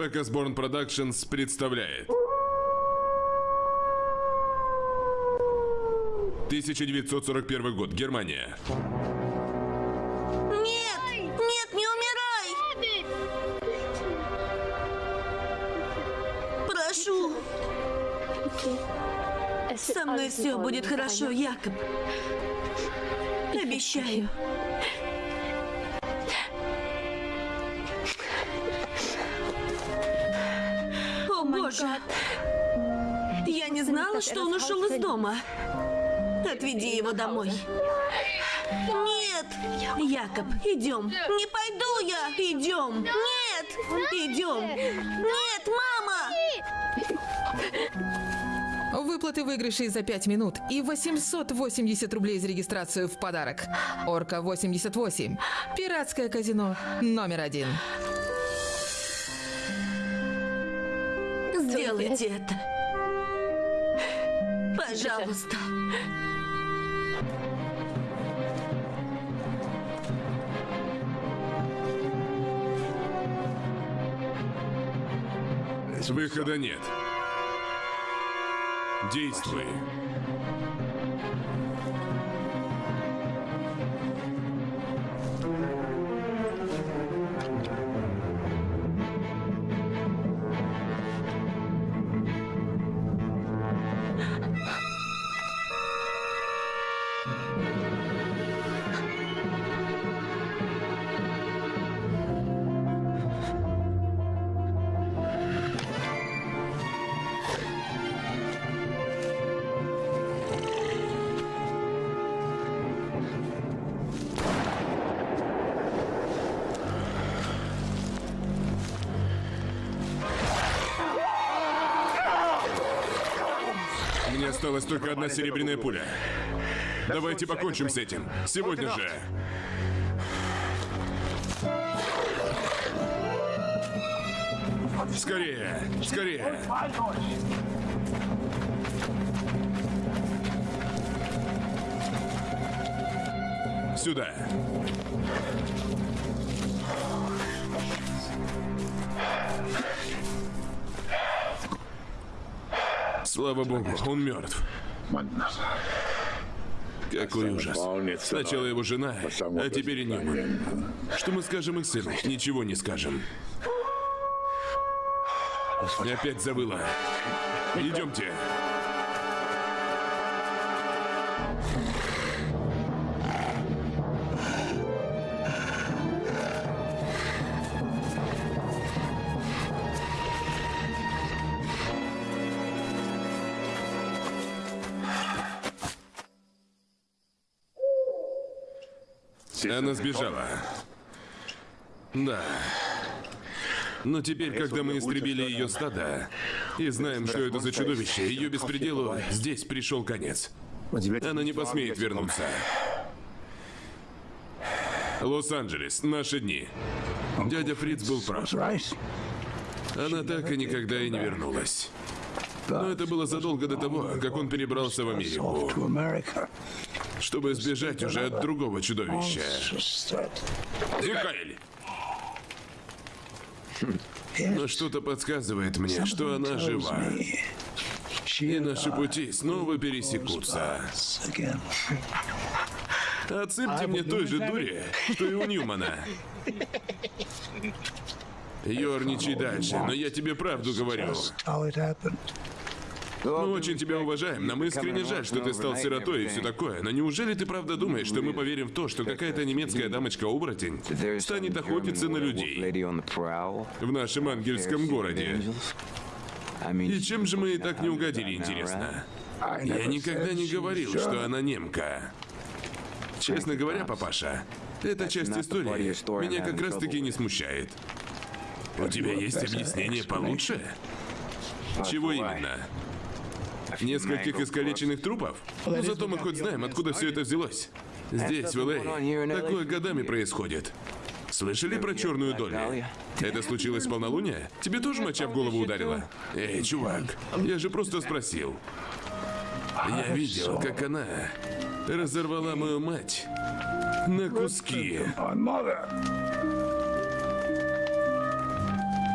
Пэкасборн Productions представляет 1941 год, Германия. Нет! Нет, не умирай! Прошу, со мной все будет хорошо, Якоб. Обещаю. Боже! Я не знала, что он ушел из дома. Отведи его домой. Нет! Якоб, идем. Не пойду я. Идем. Нет! Идем. Нет, мама! Выплаты выигрышей за 5 минут и 880 рублей за регистрацию в подарок. Орка 88. Пиратское казино номер один. Сделайте это. Пожалуйста. Выхода нет. Действуй. Только одна серебряная пуля. Давайте покончим с этим. Сегодня же. Скорее, скорее. Сюда. Слава богу, он мертв. Какой ужас. Сначала его жена, а теперь и Ньюман. Что мы скажем их сыну? Ничего не скажем. Опять забыла. Идемте. Она сбежала. Да. Но теперь, когда мы истребили ее стадо и знаем, что это за чудовище, ее беспределу здесь пришел конец. Она не посмеет вернуться. Лос-Анджелес, наши дни. Дядя Фриц был прав. Она так и никогда и не вернулась. Но это было задолго до того, как он перебрался в Америку, чтобы сбежать уже от другого чудовища. Зикаэль! Но что-то подсказывает мне, что она жива. И наши пути снова пересекутся. Отсыпьте мне той же дури, что и у Ньюмана. Ёрничай дальше, но я тебе правду говорю. Мы очень тебя уважаем. Нам искренне жаль, что ты стал сиротой и все такое. Но неужели ты правда думаешь, что мы поверим в то, что какая-то немецкая дамочка-оборотень станет охотиться на людей в нашем ангельском городе? И чем же мы и так не угодили, интересно? Я никогда не говорил, что она немка. Честно говоря, папаша, эта часть истории меня как раз-таки не смущает. У тебя есть объяснение получше? Чего именно? Нескольких искалеченных трупов? Но зато мы хоть знаем, откуда все это взялось. Здесь, в Л.А., такое годами происходит. Слышали про черную долю? Это случилось в полнолуние? Тебе тоже моча в голову ударила? Эй, чувак, я же просто спросил. Я видел, как она разорвала мою мать на куски.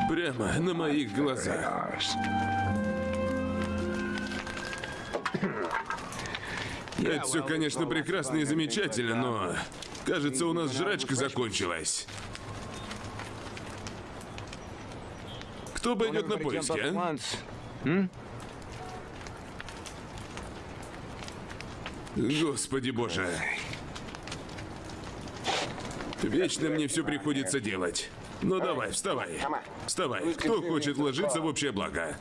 Прямо на моих глазах. Это все, конечно, прекрасно и замечательно, но... Кажется, у нас жрачка закончилась. Кто пойдет на поиски, а? Господи боже. Вечно мне все приходится делать. Ну давай, вставай. Вставай. Кто хочет ложиться в общее благо?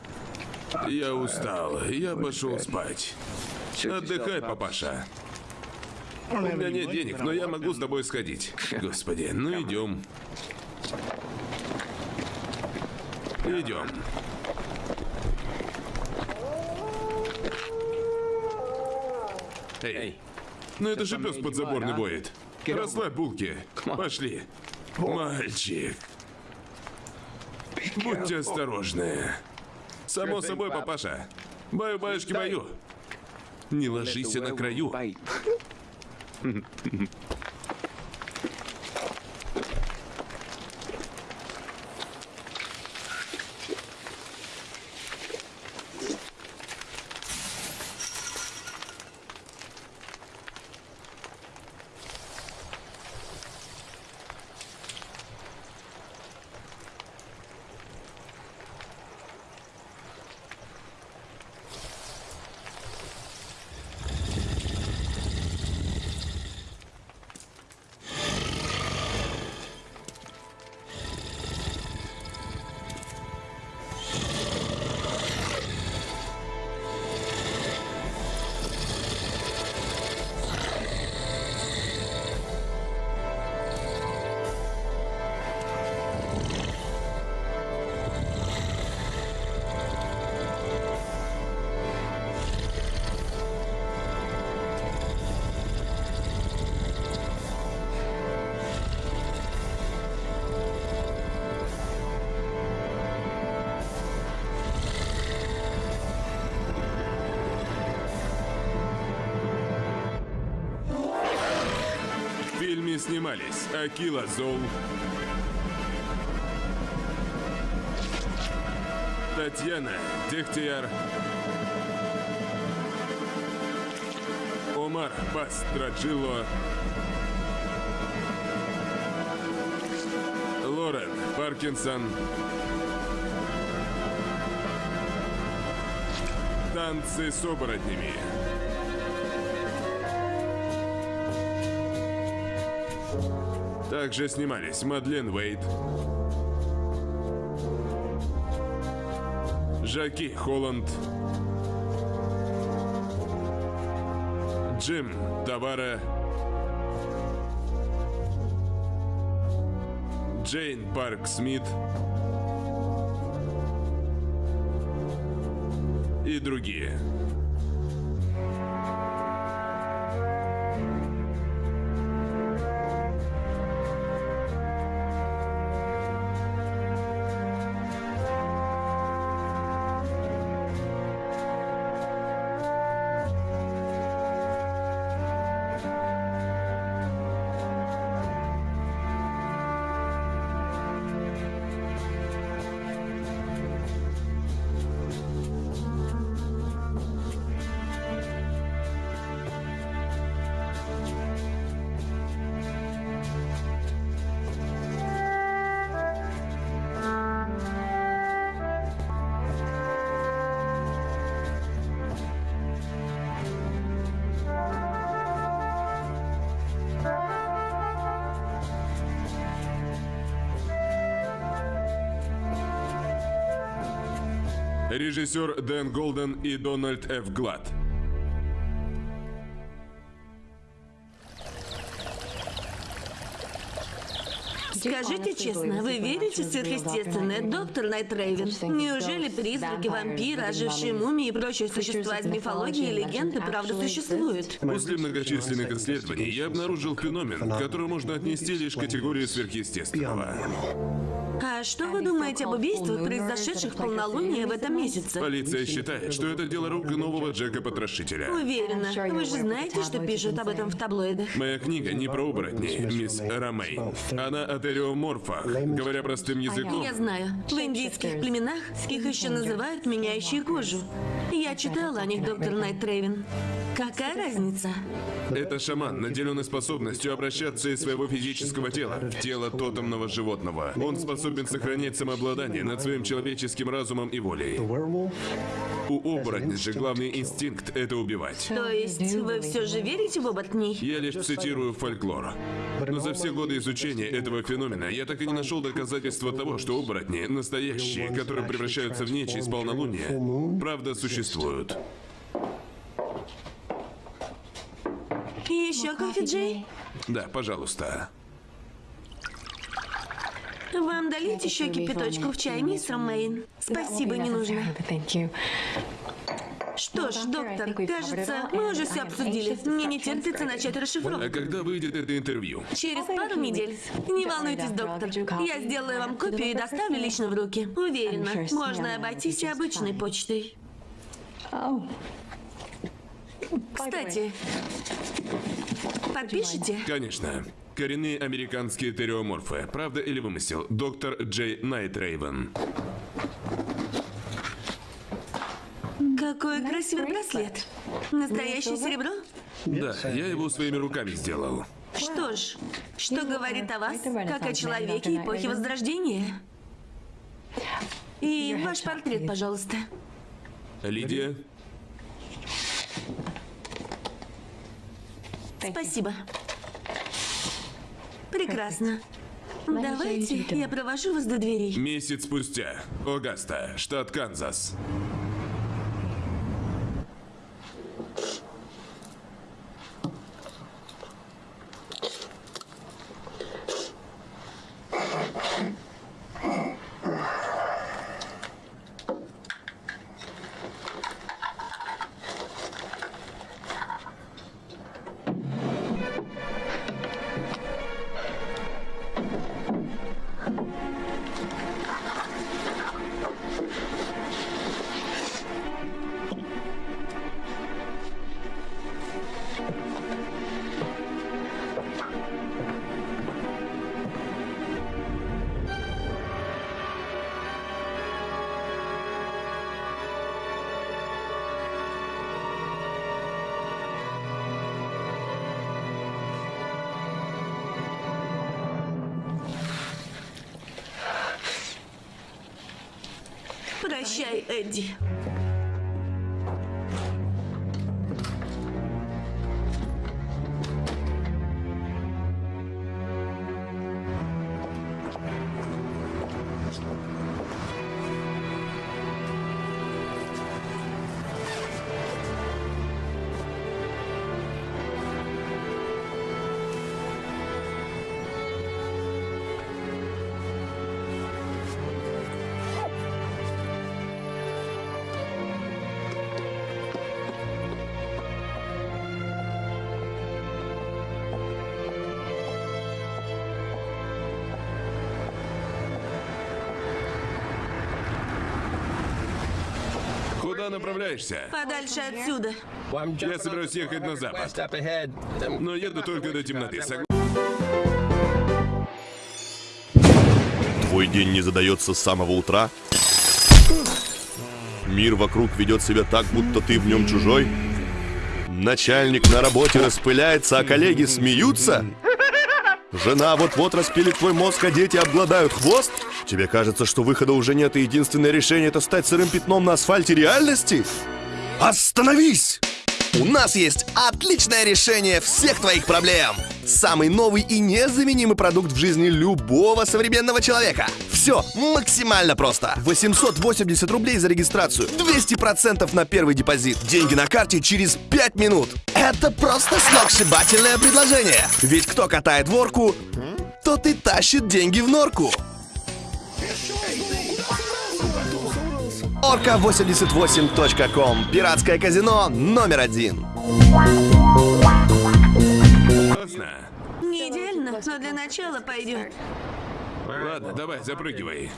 Я устал. Я пошел спать. Отдыхай, папаша. У меня нет денег, но я могу с тобой сходить. Господи, ну идем. Идем. Эй, ну это же пес подзаборный воет. Расслабь булки. Пошли. Мальчик. Будьте осторожны. Само собой, папаша. Баю-баюшки баю. Не ложись на краю. снимались Акила Зол, Татьяна Дегтяр, Омар Пастраджило, Лорен Паркинсон, Танцы с оборотнями. Также снимались Мадлен Уэйт, Жаки Холланд, Джим Тавара, Джейн Парк Смит и другие. Режиссер Дэн Голден и Дональд Ф. Глад. Скажите честно, вы верите в сверхъестественное, доктор Найт Рейвен? Неужели призраки, вампиры, ожившие мумии и прочие существа из мифологии и легенды правда существуют? После многочисленных исследований я обнаружил феномен, который можно отнести лишь к категории сверхъестественного. А что вы думаете об убийствах, произошедших в полнолуние в этом месяце? Полиция считает, что это дело рук нового Джека Потрошителя. Уверена. Вы же знаете, что пишут об этом в таблоидах. Моя книга не про оборотней, мисс Ромей. Она о тереоморфах. Говоря простым языком, Я знаю. В индийских племенах их еще называют меняющие кожу. Я читала о них, доктор Найт Трейвен. Какая разница? это шаман, наделенный способностью обращаться из своего физического тела в тело тотемного животного. Он способен сохранять самообладание над своим человеческим разумом и волей. У оборотней же главный инстинкт — это убивать. То есть вы все же верите в оборотней? Я лишь цитирую фольклор. Но за все годы изучения этого феномена я так и не нашел доказательства того, что оборотни, настоящие, которые превращаются в нечисть полнолуния, правда существуют. Еще кофе, Джей? Да, пожалуйста. Вам долить еще кипяточку в чай, мистер Мэйн? Спасибо, не нужно. Что ж, доктор, кажется, мы уже все обсудили. Мне не терпится начать А расшифровку. когда выйдет это интервью? Через пару недель. Не волнуйтесь, доктор. Я сделаю вам копию и доставлю лично в руки. Уверена, можно обойтись и обычной почтой. Кстати, подпишите? Конечно. Коренные американские тереоморфы. Правда или вымысел? Доктор Джей Найтрейвен. Какой красивый браслет. Настоящее серебро? Да, я его своими руками сделал. Что ж, что говорит о вас, как о человеке эпохи Возрождения? И ваш портрет, пожалуйста. Лидия, Спасибо. Прекрасно. Давайте я провожу вас до дверей. месяц спустя. Огаста, штат Канзас. Прощай, направляешься? Подальше отсюда. Я собираюсь ехать на запад. Но еду только до темноты. Твой день не задается с самого утра? Мир вокруг ведет себя так, будто ты в нем чужой? Начальник на работе распыляется, а коллеги смеются? Жена вот-вот распилит твой мозг, а дети обгладают хвост? Тебе кажется, что выхода уже нет, и единственное решение это стать сырым пятном на асфальте реальности? Остановись! У нас есть отличное решение всех твоих проблем. Самый новый и незаменимый продукт в жизни любого современного человека. Все максимально просто. 880 рублей за регистрацию, 200% на первый депозит, деньги на карте через 5 минут. Это просто сногсшибательное предложение. Ведь кто катает ворку, тот и тащит деньги в норку. Орка88.ком. Пиратское казино номер один. Не идеально, но для начала пойдет. Ладно, давай, запрыгивай.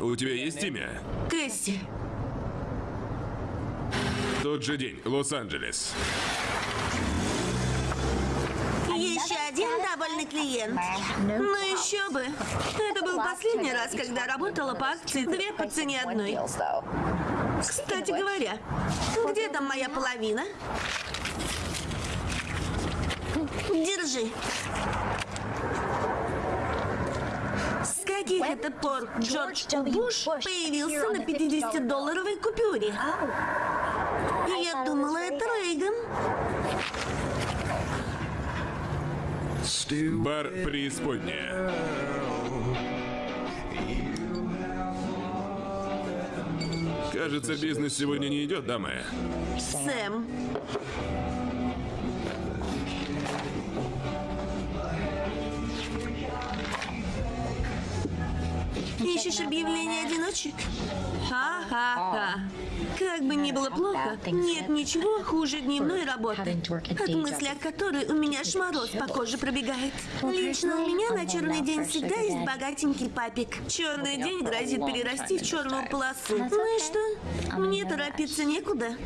У тебя есть имя? Кэсси, Тот же день, Лос-Анджелес. Один довольный клиент. Ну еще бы. Это был последний раз, когда работала по акции две по цене одной. Кстати говоря, где там моя половина? Держи. С каких это пор Джордж Буш появился на 50-долларовой купюре? Я думала, это Рейган. Бар преисподняя. Кажется, бизнес сегодня не идет, дамы. Сэм. Ищешь объявление одиночек? Ха-ха-ха. Как бы ни было плохо, нет ничего хуже дневной работы, от мысли от которой у меня аж мороз по коже пробегает. Лично у меня на черный день всегда есть богатенький папик. Черный день грозит перерасти в черную полосу. Ну и что? Мне торопиться некуда.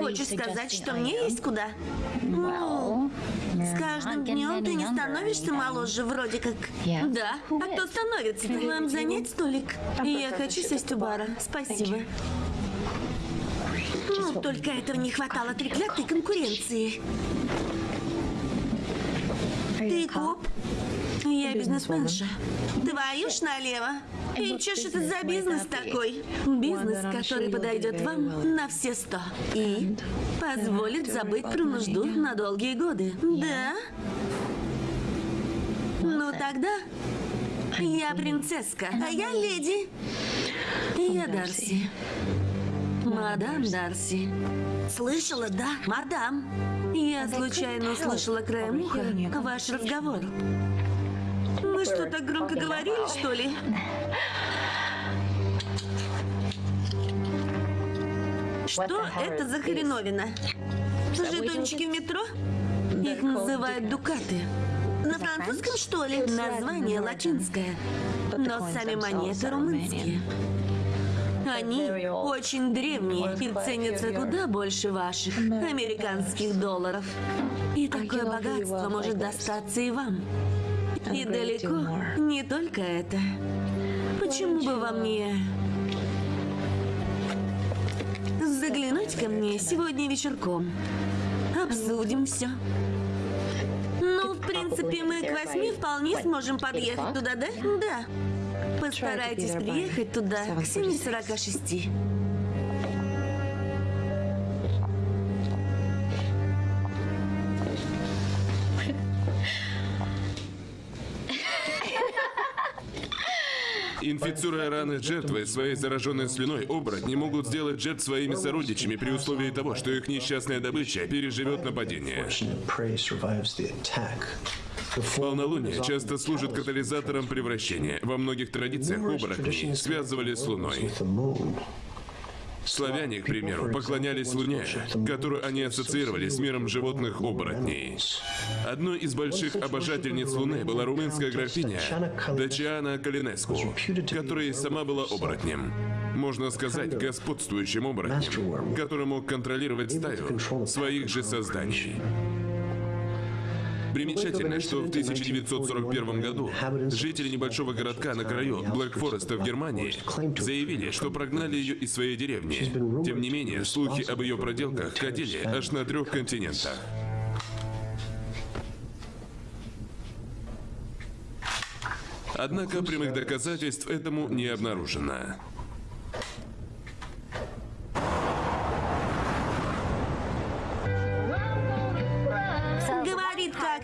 Хочешь сказать, что мне есть куда? Ну, с каждым днем ты не становишься моложе, вроде как. Да. А кто становится? Вам занять столик? Я хочу сесть у бара. Спасибо. Ну, только этого не хватало треклятой конкуренции. Ты коп? Я бизнесменша. Твою ж налево. И что ж это за бизнес такой? Бизнес, который подойдет вам на все сто. И позволит забыть про нужду на долгие годы. Да? Ну тогда я принцесска, а я леди. Я Дарси. Мадам Дарси. Слышала, да, мадам. Я случайно услышала краем уха ваш разговор. Мы что, так громко говорили, что ли? Что это за хреновина? Жетончики в метро? Их называют дукаты. На французском, что ли? Название латинское. Но сами монеты румынские. Они очень древние и ценятся куда больше ваших американских долларов. И такое богатство может достаться и вам. И далеко не только это. Почему бы вам не заглянуть ко мне сегодня вечерком? Обсудим все. Ну, в принципе, мы к восьми вполне сможем подъехать туда, да? Да. Постарайтесь приехать туда к 7.46. Инфицируя раны жертвы своей зараженной слюной, оборотни могут сделать жертв своими сородичами при условии того, что их несчастная добыча переживет нападение. Полнолуние часто служит катализатором превращения. Во многих традициях оборотней связывали с Луной. Славяне, к примеру, поклонялись Луне, которую они ассоциировали с миром животных оборотней. Одной из больших обожательниц Луны была румынская графиня Дачиана Калинеску, которая сама была оборотнем. Можно сказать, господствующим оборотнем, который мог контролировать стаю своих же созданий. Примечательно, что в 1941 году жители небольшого городка на краю Блэкфореста в Германии заявили, что прогнали ее из своей деревни. Тем не менее, слухи об ее проделках ходили аж на трех континентах. Однако прямых доказательств этому не обнаружено.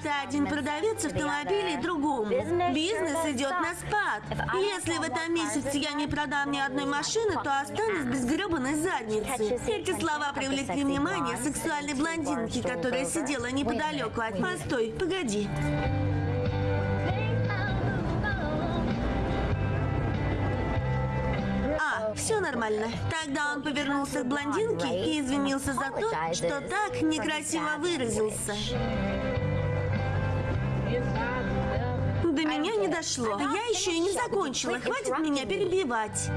Как-то один продавец автомобилей другому. Бизнес идет на спад. Если в этом месяце я не продам ни одной машины, то останусь без гребаной задницы. Эти слова привлекли внимание сексуальной блондинки, которая сидела неподалеку от... Постой, погоди. А, Все нормально. Тогда он повернулся к блондинке и извинился за то, что так некрасиво выразился. До меня не дошло. Я еще и не закончила. Хватит меня перебивать.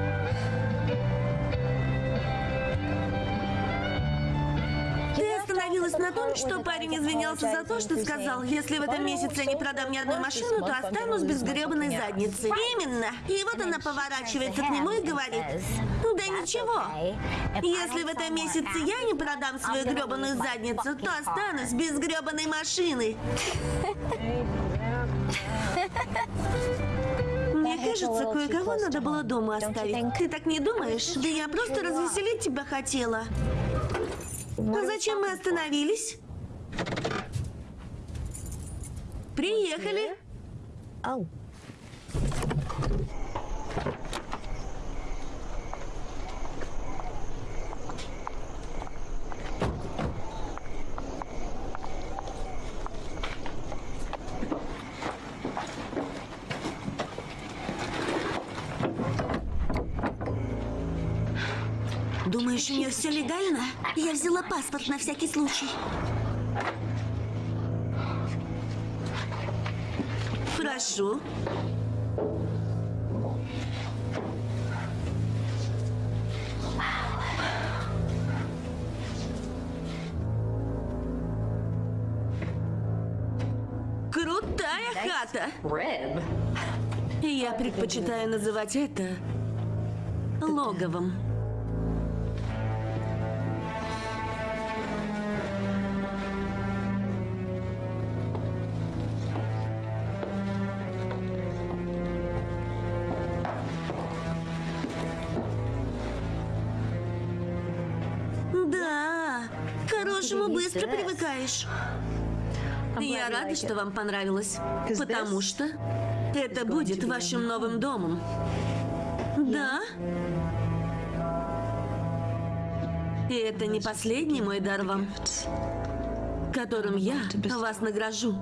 Ты остановилась на том, что парень извинялся за то, что сказал, если в этом месяце я не продам ни одной машину, то останусь без гребаной задницы. Именно. И вот она поворачивается к нему и говорит, ну да ничего. Если в этом месяце я не продам свою гребаную задницу, то останусь без гребаной машины. Мне кажется, кое-кого надо было дома оставить. Ты так не думаешь? Да я просто развеселить тебя хотела. А зачем мы остановились? Приехали. Думаешь, у нее все легально? Я взяла паспорт на всякий случай. Прошу. Крутая хата. Я предпочитаю называть это логовом. Быстро привыкаешь. Я рада, что вам понравилось, потому что это будет вашим новым домом. Да? И это не последний мой дар вам, которым я вас награжу.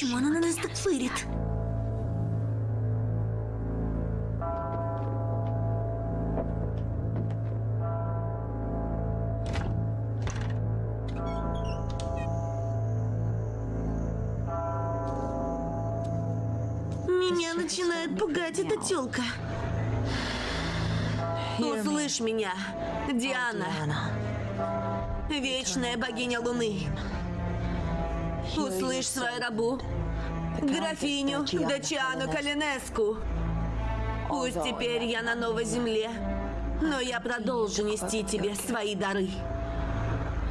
Почему она на нас так фырит? Меня начинает пугать эта тёлка. Услышь меня, Диана, вечная богиня Луны. Услышь свою рабу, графиню Дачиану Калинеску. Пусть теперь я на новой земле, но я продолжу нести тебе свои дары.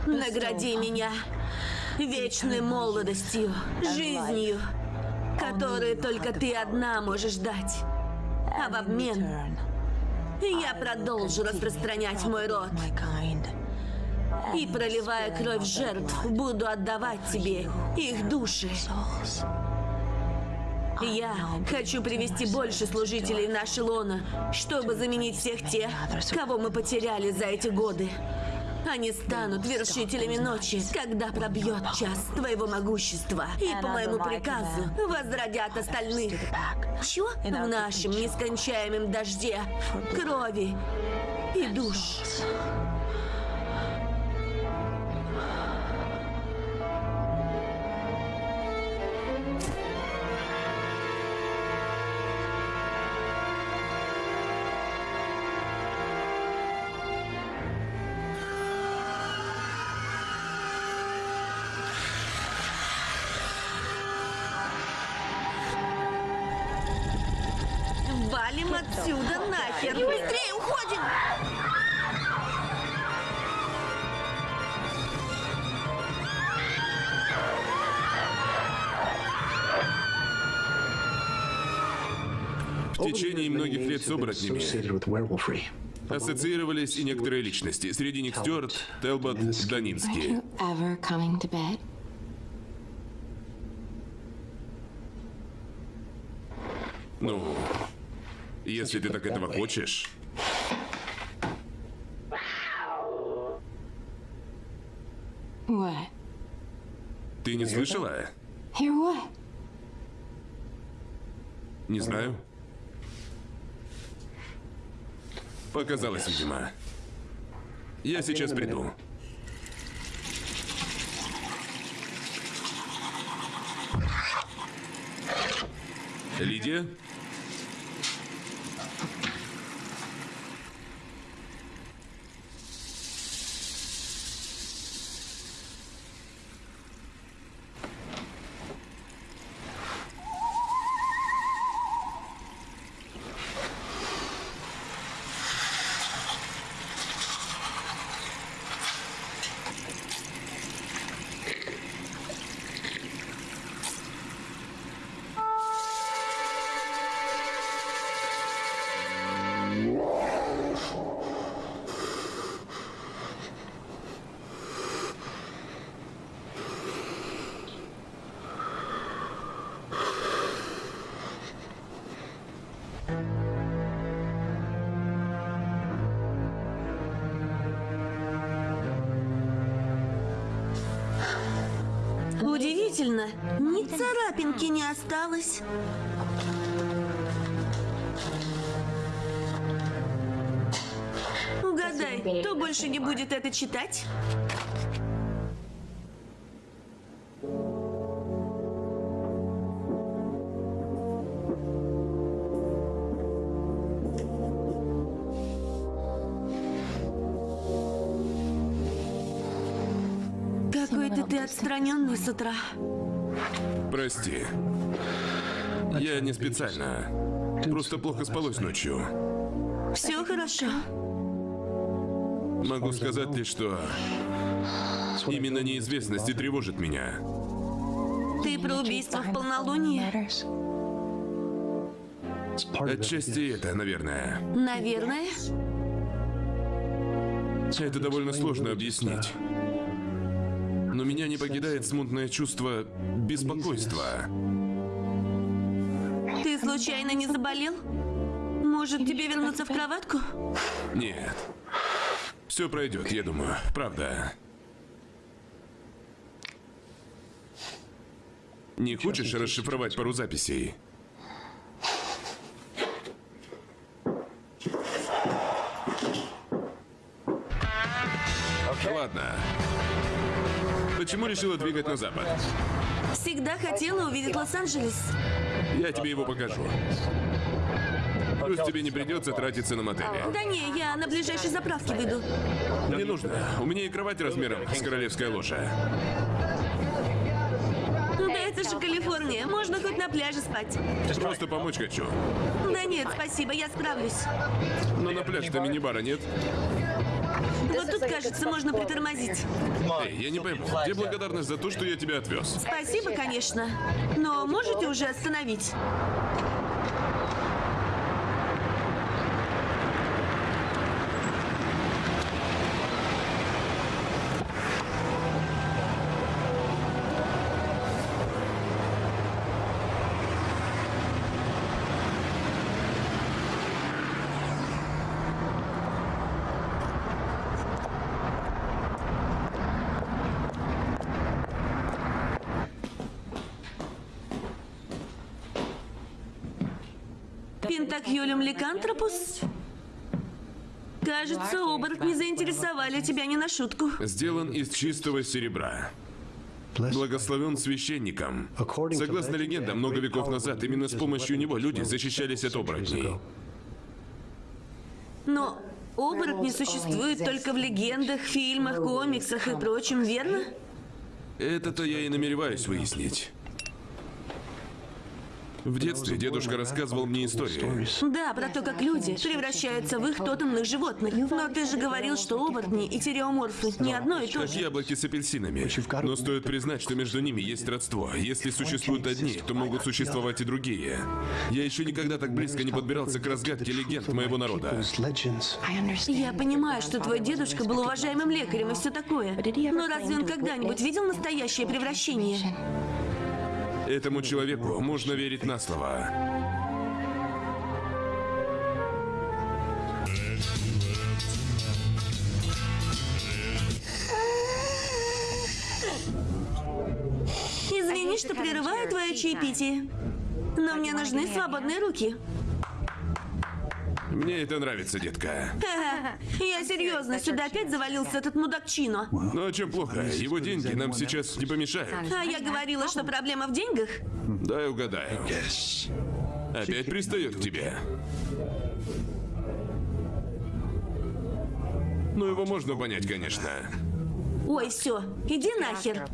Награди меня вечной молодостью, жизнью, которую только ты одна можешь дать. А в обмен я продолжу распространять мой род. И, проливая кровь жертв, буду отдавать тебе их души. Я хочу привести больше служителей в наше лоно, чтобы заменить всех тех, кого мы потеряли за эти годы. Они станут вершителями ночи, когда пробьет час твоего могущества. И по моему приказу возродят остальных. Чё? В нашем нескончаемом дожде крови и душ. С оборотнями ассоциировались и некоторые личности. Среди них Стюарт, Телбот, Данинский. Ну, если ты так этого хочешь. what? Ты не слышала? Hear what? Не знаю. Показалось, видимо. Я сейчас приду. Лидия? Осталось. Угадай, кто больше не будет это читать? Какой-то ты отстраненный с утра. Прости. Специально. Просто плохо спалось ночью. Все хорошо. Могу сказать лишь, что именно неизвестность и тревожит меня. Ты про убийство в полнолуние? Отчасти это, наверное. Наверное. Это довольно сложно объяснить. Но меня не покидает смутное чувство беспокойства. Случайно не заболел? Может, тебе вернуться в кроватку? Нет. Все пройдет, я думаю. Правда. Не хочешь расшифровать пару записей? Ладно. Почему решила двигать на запад? Всегда хотела увидеть Лос-Анджелес. Я тебе его покажу. Плюс тебе не придется тратиться на мотели. Да не, я на ближайшей заправке выйду. Не нужно. У меня и кровать размером с королевская ложа. Да это же Калифорния. Можно хоть на пляже спать. Просто помочь хочу. Да нет, спасибо, я справлюсь. Но на пляж-то мини-бара нет. Вот тут, кажется, можно притормозить. Эй, я не пойму. Где благодарность за то, что я тебя отвез? Спасибо, конечно. Но можете уже остановить? Ликантропус? Кажется, оборотни заинтересовали тебя не на шутку. Сделан из чистого серебра. Благословен священником. Согласно легендам, много веков назад именно с помощью него люди защищались от оборотней. Но оборотни существуют только в легендах, фильмах, комиксах и прочем, верно? Это-то я и намереваюсь выяснить. В детстве дедушка рассказывал мне истории. Да, про то, как люди превращаются в их тотемных животных. Но ты же говорил, что оборотни и тереоморфы не одно и то Как же. яблоки с апельсинами. Но стоит признать, что между ними есть родство. Если существуют одни, то могут существовать и другие. Я еще никогда так близко не подбирался к разгадке легенд моего народа. Я понимаю, что твой дедушка был уважаемым лекарем и все такое. Но разве он когда-нибудь видел настоящее превращение? Этому человеку можно верить на слово. Извини, что прерываю твое чаепитие, но мне нужны свободные руки. Мне это нравится, детка. Я серьезно, сюда опять завалился этот мудакчино. Ну а чем плохо? Его деньги нам сейчас не помешают. А я говорила, что проблема в деньгах? Дай угадаю. Опять пристает к тебе. Ну, его можно понять, конечно. Ой, все, иди нахер.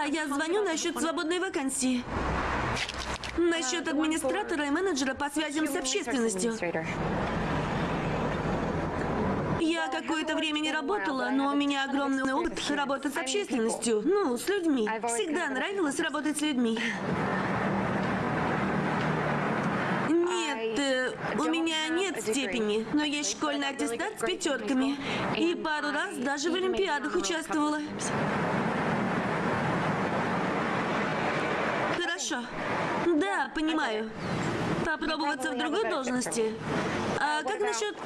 Да, я звоню насчет свободной вакансии. Насчет администратора и менеджера по связям с общественностью. Я какое-то время не работала, но у меня огромный опыт работы с общественностью. Ну, с людьми. Всегда нравилось работать с людьми. Нет, э, у меня нет степени, но есть школьный аттестат с пятерками. И пару раз даже в Олимпиадах участвовала. Хорошо. Да, понимаю. Попробоваться в другой должности. А как насчет...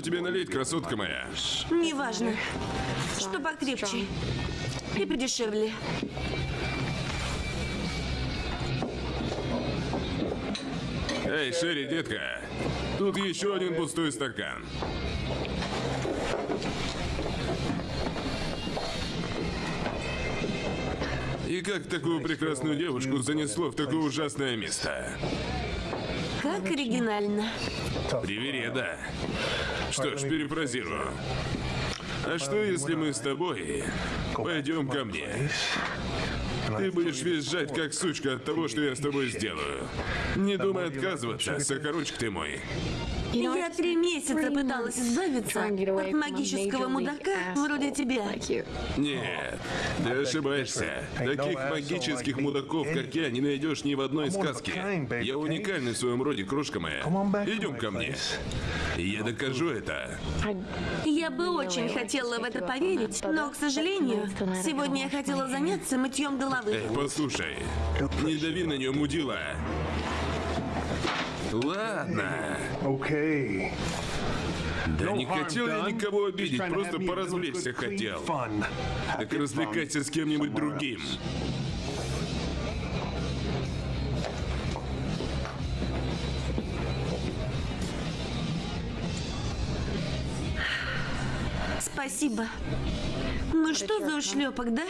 Что тебе налить, красотка моя? Неважно. Что покрепче. И подешевле. Эй, Шерри, детка. Тут еще один пустой стакан. И как такую прекрасную девушку занесло в такое ужасное место? Как оригинально. Привереда. Что ж, перефразирую. А что, если мы с тобой пойдем ко мне? Ты будешь визжать, как сучка от того, что я с тобой сделаю. Не думай отказываться, сокорочек ты мой. Я три месяца пыталась избавиться от магического мудака вроде тебя. Нет, ты ошибаешься. Таких магических мудаков, как я, не найдешь ни в одной сказке. Я уникальный в своем роде, крошка моя. Идем ко мне. Я докажу это. Я бы очень хотела в это поверить, но, к сожалению, сегодня я хотела заняться мытьем головы. Эй, послушай, не дави на нее, мудила. Ладно. Okay. Да не хотел я никого обидеть, просто поразвлечься хотел. Так развлекайся с кем-нибудь другим. Спасибо. Ну что за ушлепок, да?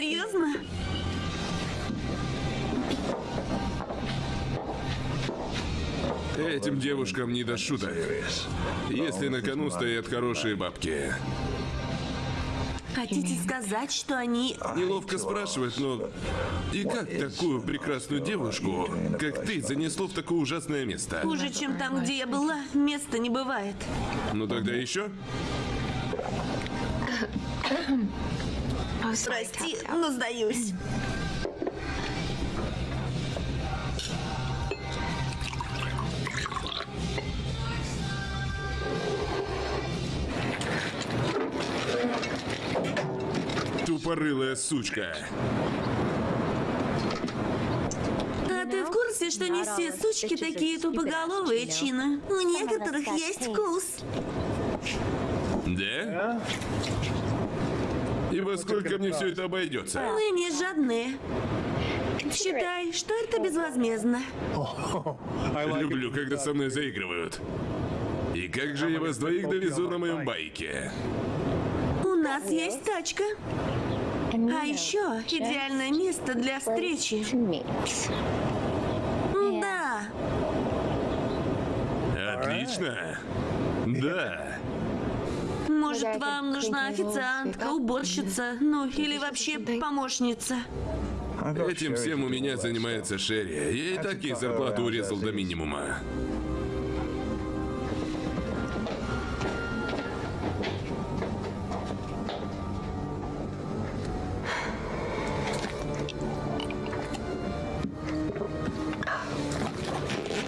Серьезно? Этим девушкам не до шуток. Если на кону стоят хорошие бабки. Хотите сказать, что они... Неловко спрашивать, но... И как такую прекрасную девушку, как ты, занесло в такое ужасное место? Хуже, чем там, где я была, места не бывает. Ну тогда еще? Прости, но сдаюсь. Тупорылая сучка. А ты в курсе, что не все сучки такие тупоголовые, Чина? У некоторых есть вкус. Да? И во сколько мне все это обойдется? Мы не жадные. Считай, что это безвозмездно. Люблю, когда со мной заигрывают. И как же я вас двоих довезу на моем байке? У нас есть тачка. А еще идеальное место для встречи. Да, Отлично. Да. Может, вам нужна официантка, уборщица, ну или вообще помощница? Этим всем у меня занимается Шерри. Я и так ей зарплату урезал до минимума.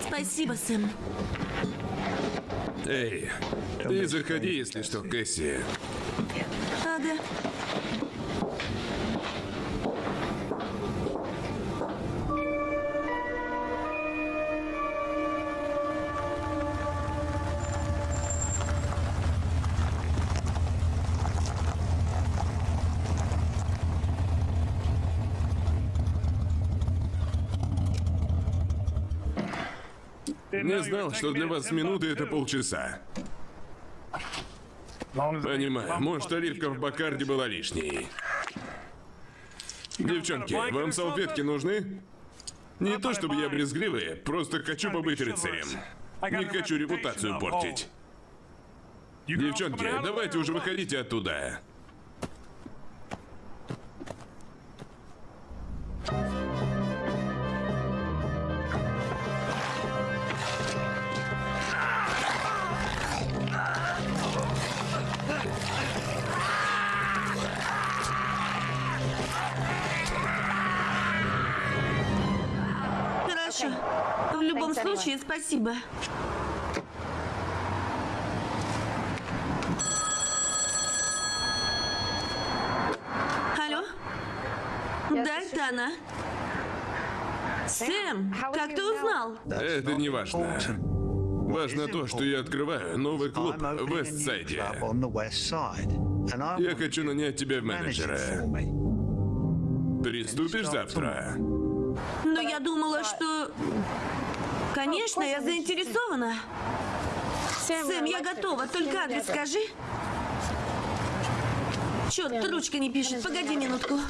Спасибо, Сэм. Эй, ты заходи, если что, Кэсси. Ага. Знал, что для вас минуты это полчаса. Понимаю, может, оливка в Бакарде была лишней. Девчонки, вам салфетки нужны? Не то чтобы я брезгливый, просто хочу побыть рыцарем. Не хочу репутацию портить. Девчонки, давайте уже выходите оттуда. Случае, спасибо. Алло? Да, это она. Сэм, как ты узнал? Это не важно. Важно то, что я открываю новый клуб в Вестсайде. Я хочу нанять тебя в менеджера. Приступишь завтра? Но я думала, что... Конечно, я заинтересована. Сэм, я готова, только адрес скажи. Черт, ручка не пишет. Погоди минутку.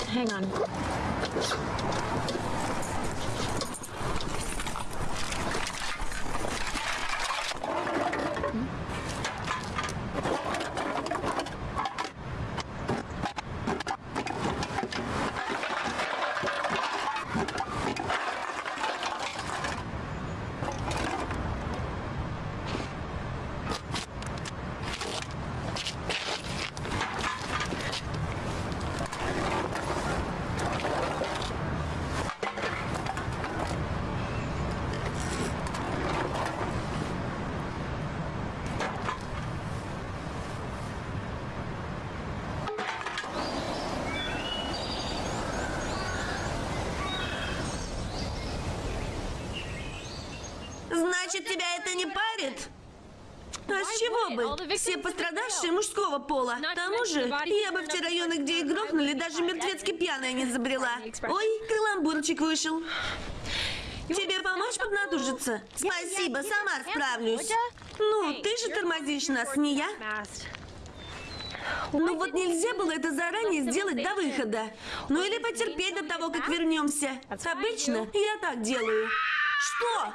Значит, тебя это не парит? А с чего бы? Все пострадавшие мужского пола. К тому же, я бы в те районы, где их грохнули, даже мертвецки пьяная не забрела. Ой, каламбурчик вышел. Тебе помочь поднатужиться? Спасибо, сама справлюсь. Ну, ты же тормозишь нас, не я. Ну вот нельзя было это заранее сделать до выхода. Ну или потерпеть до того, как вернемся. Обычно я так делаю. Что?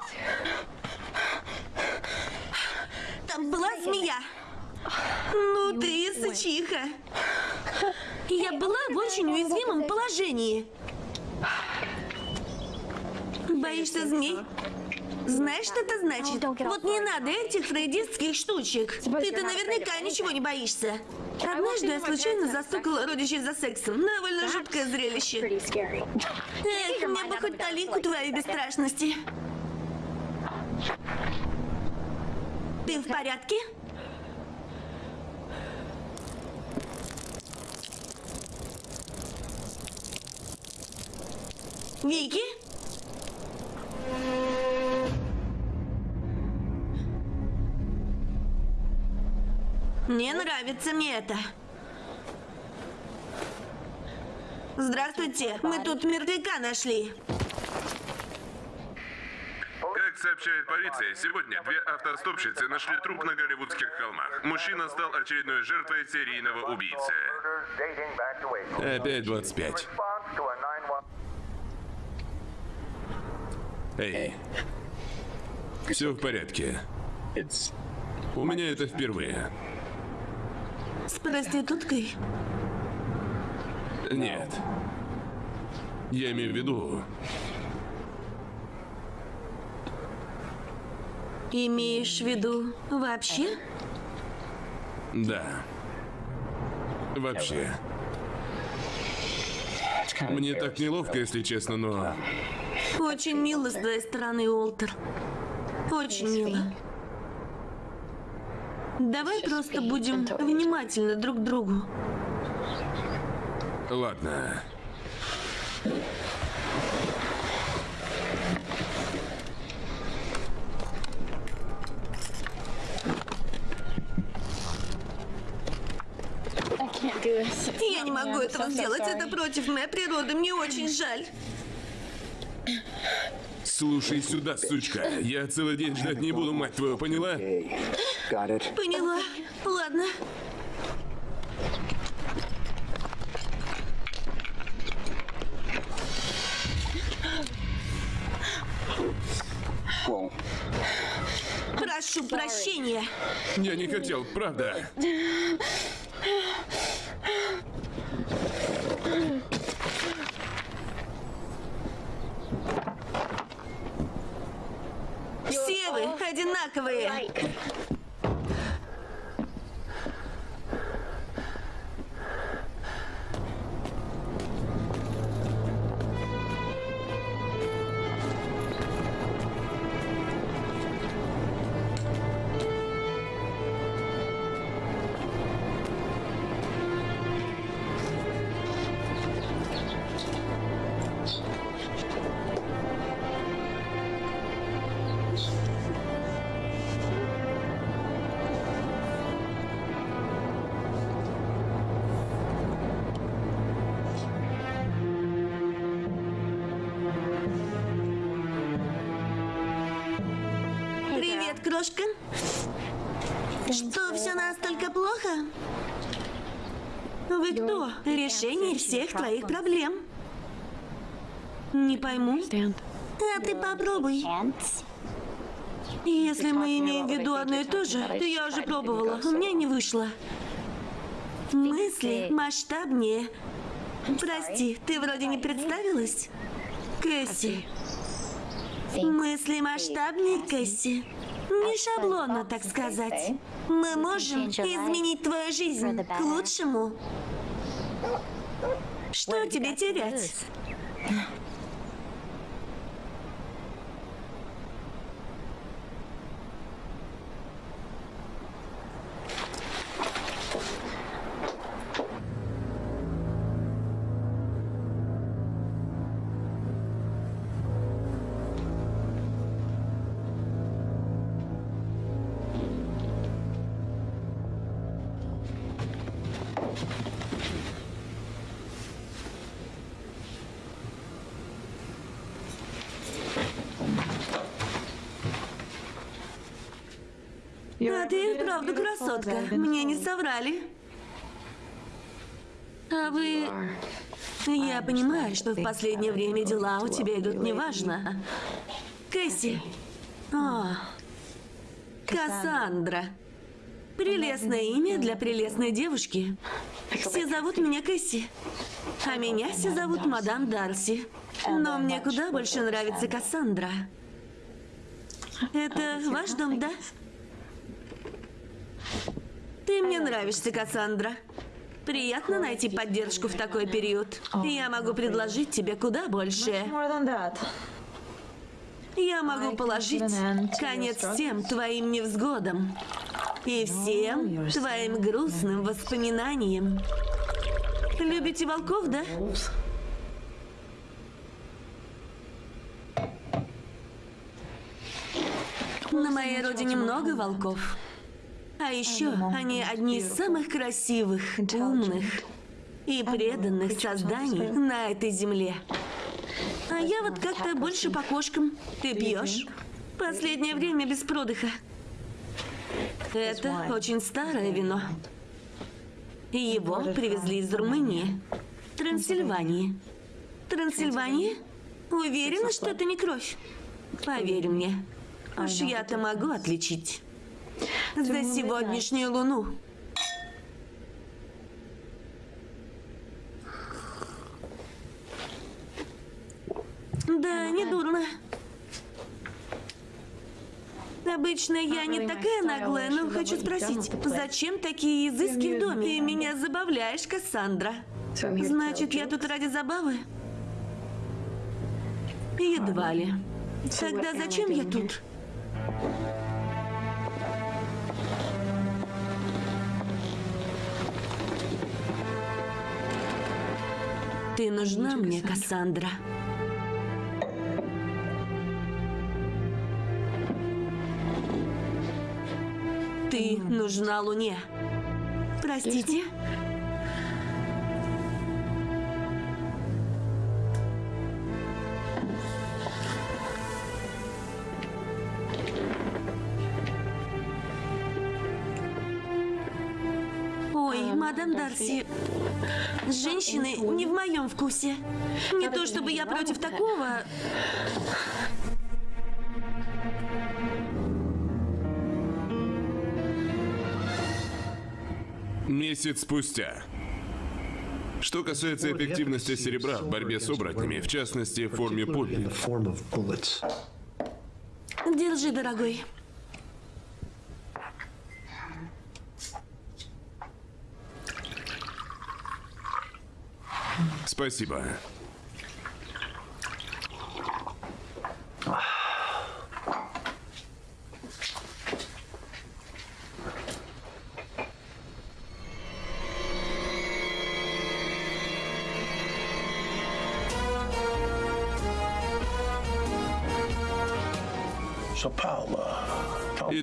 Там была змея. Ну ты, сычиха. Я была в очень уязвимом положении. Боишься змей? Знаешь, что это значит? Вот не надо этих фрейдистских штучек. Ты-то наверняка ничего не боишься. Однажды я случайно застукала родичей за сексом. Довольно жуткое зрелище. Эх, мне бы хоть талику твоей бесстрашности. Ты в порядке? Вики? Не нравится мне это. Здравствуйте, мы тут мертвяка нашли. Как сообщает полиция, сегодня две автостопщицы нашли труп на Голливудских холмах. Мужчина стал очередной жертвой серийного убийцы. Опять 25. Эй. Все в порядке. У меня это впервые. С проституткой? Нет. Я имею в виду... Имеешь в виду вообще? Да. Вообще. Мне так неловко, если честно, но... Очень мило с твоей стороны, Уолтер. Очень мило. Давай просто будем внимательны друг к другу. Ладно. Я не могу этого сделать. Это против моей природы. Мне очень жаль. Слушай сюда, сучка. Я целый день ждать не буду, мать твою, поняла? Поняла. Ладно. Прошу прощения. Я не хотел, правда. Все вы одинаковые. Плохо? Вы кто? Решение всех твоих проблем. Не пойму. А ты попробуй. Если мы имеем в виду одно и то же, то я уже пробовала. У меня не вышло. Мысли масштабнее. Прости, ты вроде не представилась? Кэсси. Мысли масштабнее, Кэсси. Не шаблонно, так сказать. Мы можем изменить твою жизнь к лучшему. Что тебе терять? Вправду красотка. Мне не соврали. А вы... Я понимаю, что в последнее время дела у тебя идут неважно. Кэсси. О, Кассандра. Прелестное имя для прелестной девушки. Все зовут меня Кэсси. А меня все зовут мадам Дарси. Но мне куда больше нравится Кассандра. Это ваш дом, да? Ты мне нравишься, Кассандра. Приятно найти поддержку в такой период. Я могу предложить тебе куда больше. Я могу положить конец всем твоим невзгодам и всем твоим грустным воспоминаниям. Любите волков, да? На моей родине много волков. А еще они одни из самых красивых, умных и преданных созданий на этой земле. А я вот как-то больше по кошкам. Ты пьешь? Последнее время без продыха. Это очень старое вино. Его привезли из Румынии. Трансильвании. Трансильвания? Уверена, что это не кровь? Поверь мне. Уж я-то могу отличить. За сегодняшнюю луну. Да, не дурно. Обычно я не такая наглая, но хочу спросить, зачем такие изыски в доме? Ты меня забавляешь, Кассандра. Значит, я тут ради забавы? Едва ли. Тогда зачем я тут? Ты нужна мне, Кассандра. Ты нужна Луне. Простите? Ой, мадам Дарси, женщины не в моем вкусе. Не то чтобы я против такого. Месяц спустя. Что касается эффективности серебра в борьбе с оборотнями, в частности, в форме пуль, bullets. Держи, дорогой. Спасибо.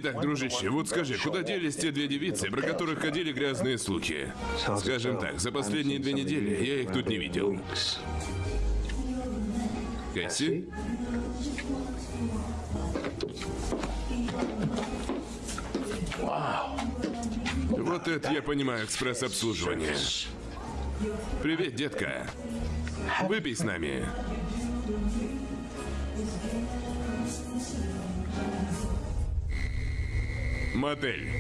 Итак, дружище, вот скажи, куда делись те две девицы, про которых ходили грязные слухи? Скажем так, за последние две недели я их тут не видел. Кэсси? Вот это я понимаю экспресс-обслуживание. Привет, детка. Выпей с нами. Мотель.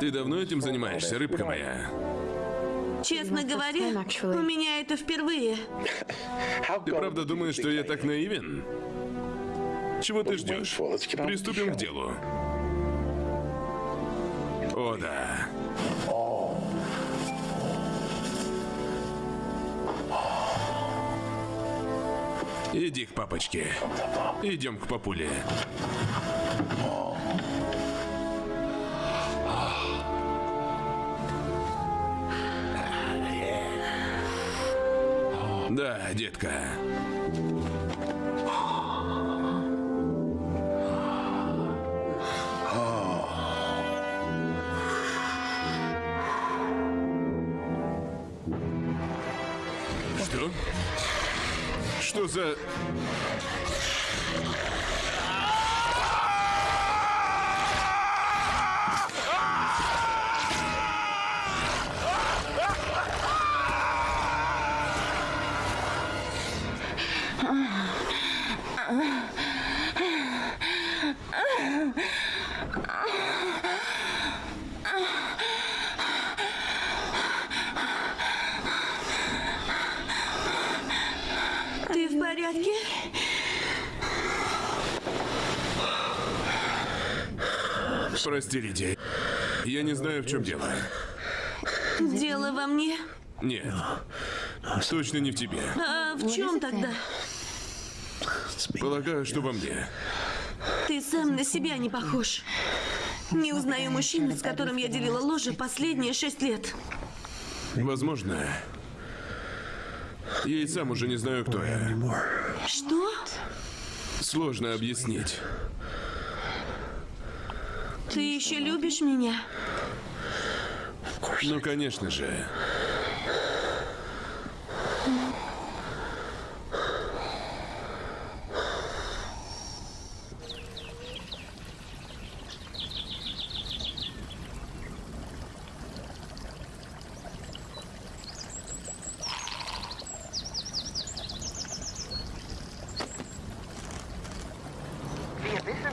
Ты давно этим занимаешься, рыбка моя? Честно говоря, у меня это впервые. Ты правда думаешь, что я так наивен? Чего ты ждешь? Приступим к делу. О, да. Иди к папочке. Идем к папуле. Да, детка. Что за... Ты в порядке? Лидия. Я не знаю, в чем дело. Дело во мне. Нет. Точно не в тебе. А в чем тогда? Полагаю, что во мне. Ты сам на себя не похож. Не узнаю мужчину, с которым я делила ложе последние шесть лет. Возможно. Я и сам уже не знаю, кто я. Что? Сложно объяснить. Ты еще любишь меня? Ну, конечно же.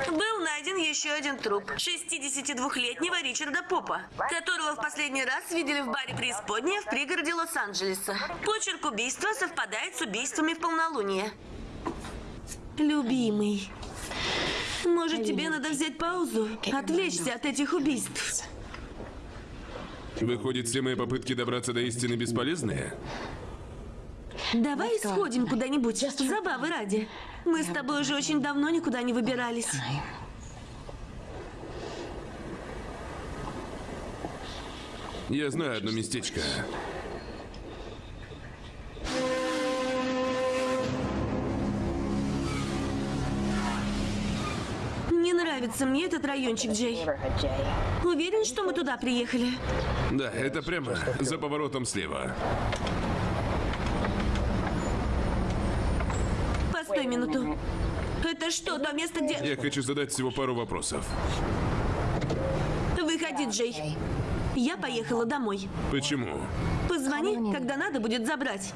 Был найден еще один труп 62-летнего Ричарда Попа, которого в последний раз видели в баре преисподняя в пригороде Лос-Анджелеса. Почерк убийства совпадает с убийствами в полнолуние. Любимый, может тебе надо взять паузу, отвлечься от этих убийств? Выходит, все мои попытки добраться до истины бесполезные? Давай сходим куда-нибудь, забавы ради. Мы с тобой уже очень давно никуда не выбирались. Я знаю одно местечко. Не нравится мне этот райончик, Джей. Уверен, что мы туда приехали? Да, это прямо за поворотом слева. Постой минуту. Это что, то место, где... Я хочу задать всего пару вопросов. Выходи, Джей. Я поехала домой. Почему? Позвони, когда надо будет забрать.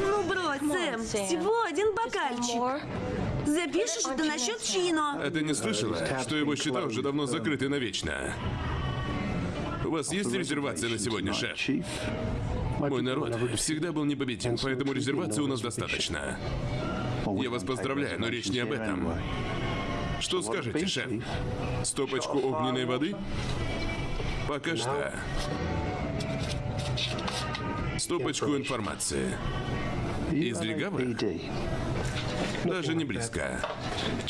Ну брось, Сэм, всего один бокальчик. Запишешь это насчет Чино. А ты не слышала, что его счета уже давно закрыты навечно? Вас есть резервация на сегодня, шеф? Мой народ всегда был непобедим, поэтому резервации у нас достаточно. Я вас поздравляю, но речь не об этом. Что скажете, шеф? Стопочку огненной воды? Пока что. Стопочку информации. Из легавых? Даже не близко.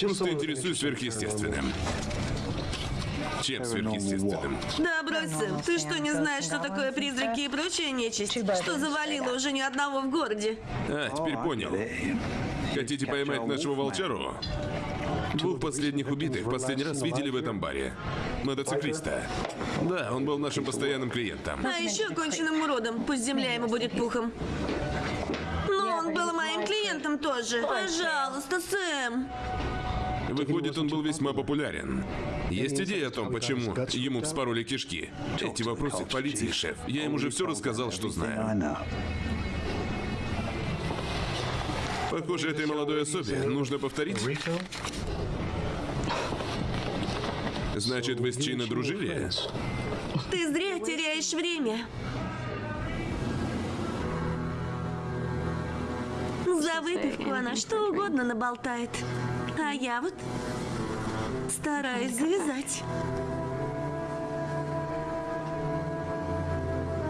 Просто интересуюсь сверхъестественным. Чем сверхъестественным? Да, брось, Сэм, ты что, не знаешь, что такое призраки и прочая нечисть? Что завалило уже ни одного в городе? А, теперь понял. Хотите поймать нашего волчару? Двух последних убитых последний раз видели в этом баре. Мотоциклиста. Да, он был нашим постоянным клиентом. А еще конченным уродом, пусть земля ему будет пухом. Но он был моим клиентом тоже. Пожалуйста, Сэм. Выходит, он был весьма популярен. Есть идея о том, почему ему вспороли кишки? Эти вопросы к полиции, шеф. Я им уже все рассказал, что знаю. Похоже, этой молодой особе нужно повторить. Значит, вы с Чино дружили? Ты зря теряешь время. За выпивку она что угодно наболтает. А я вот стараюсь завязать.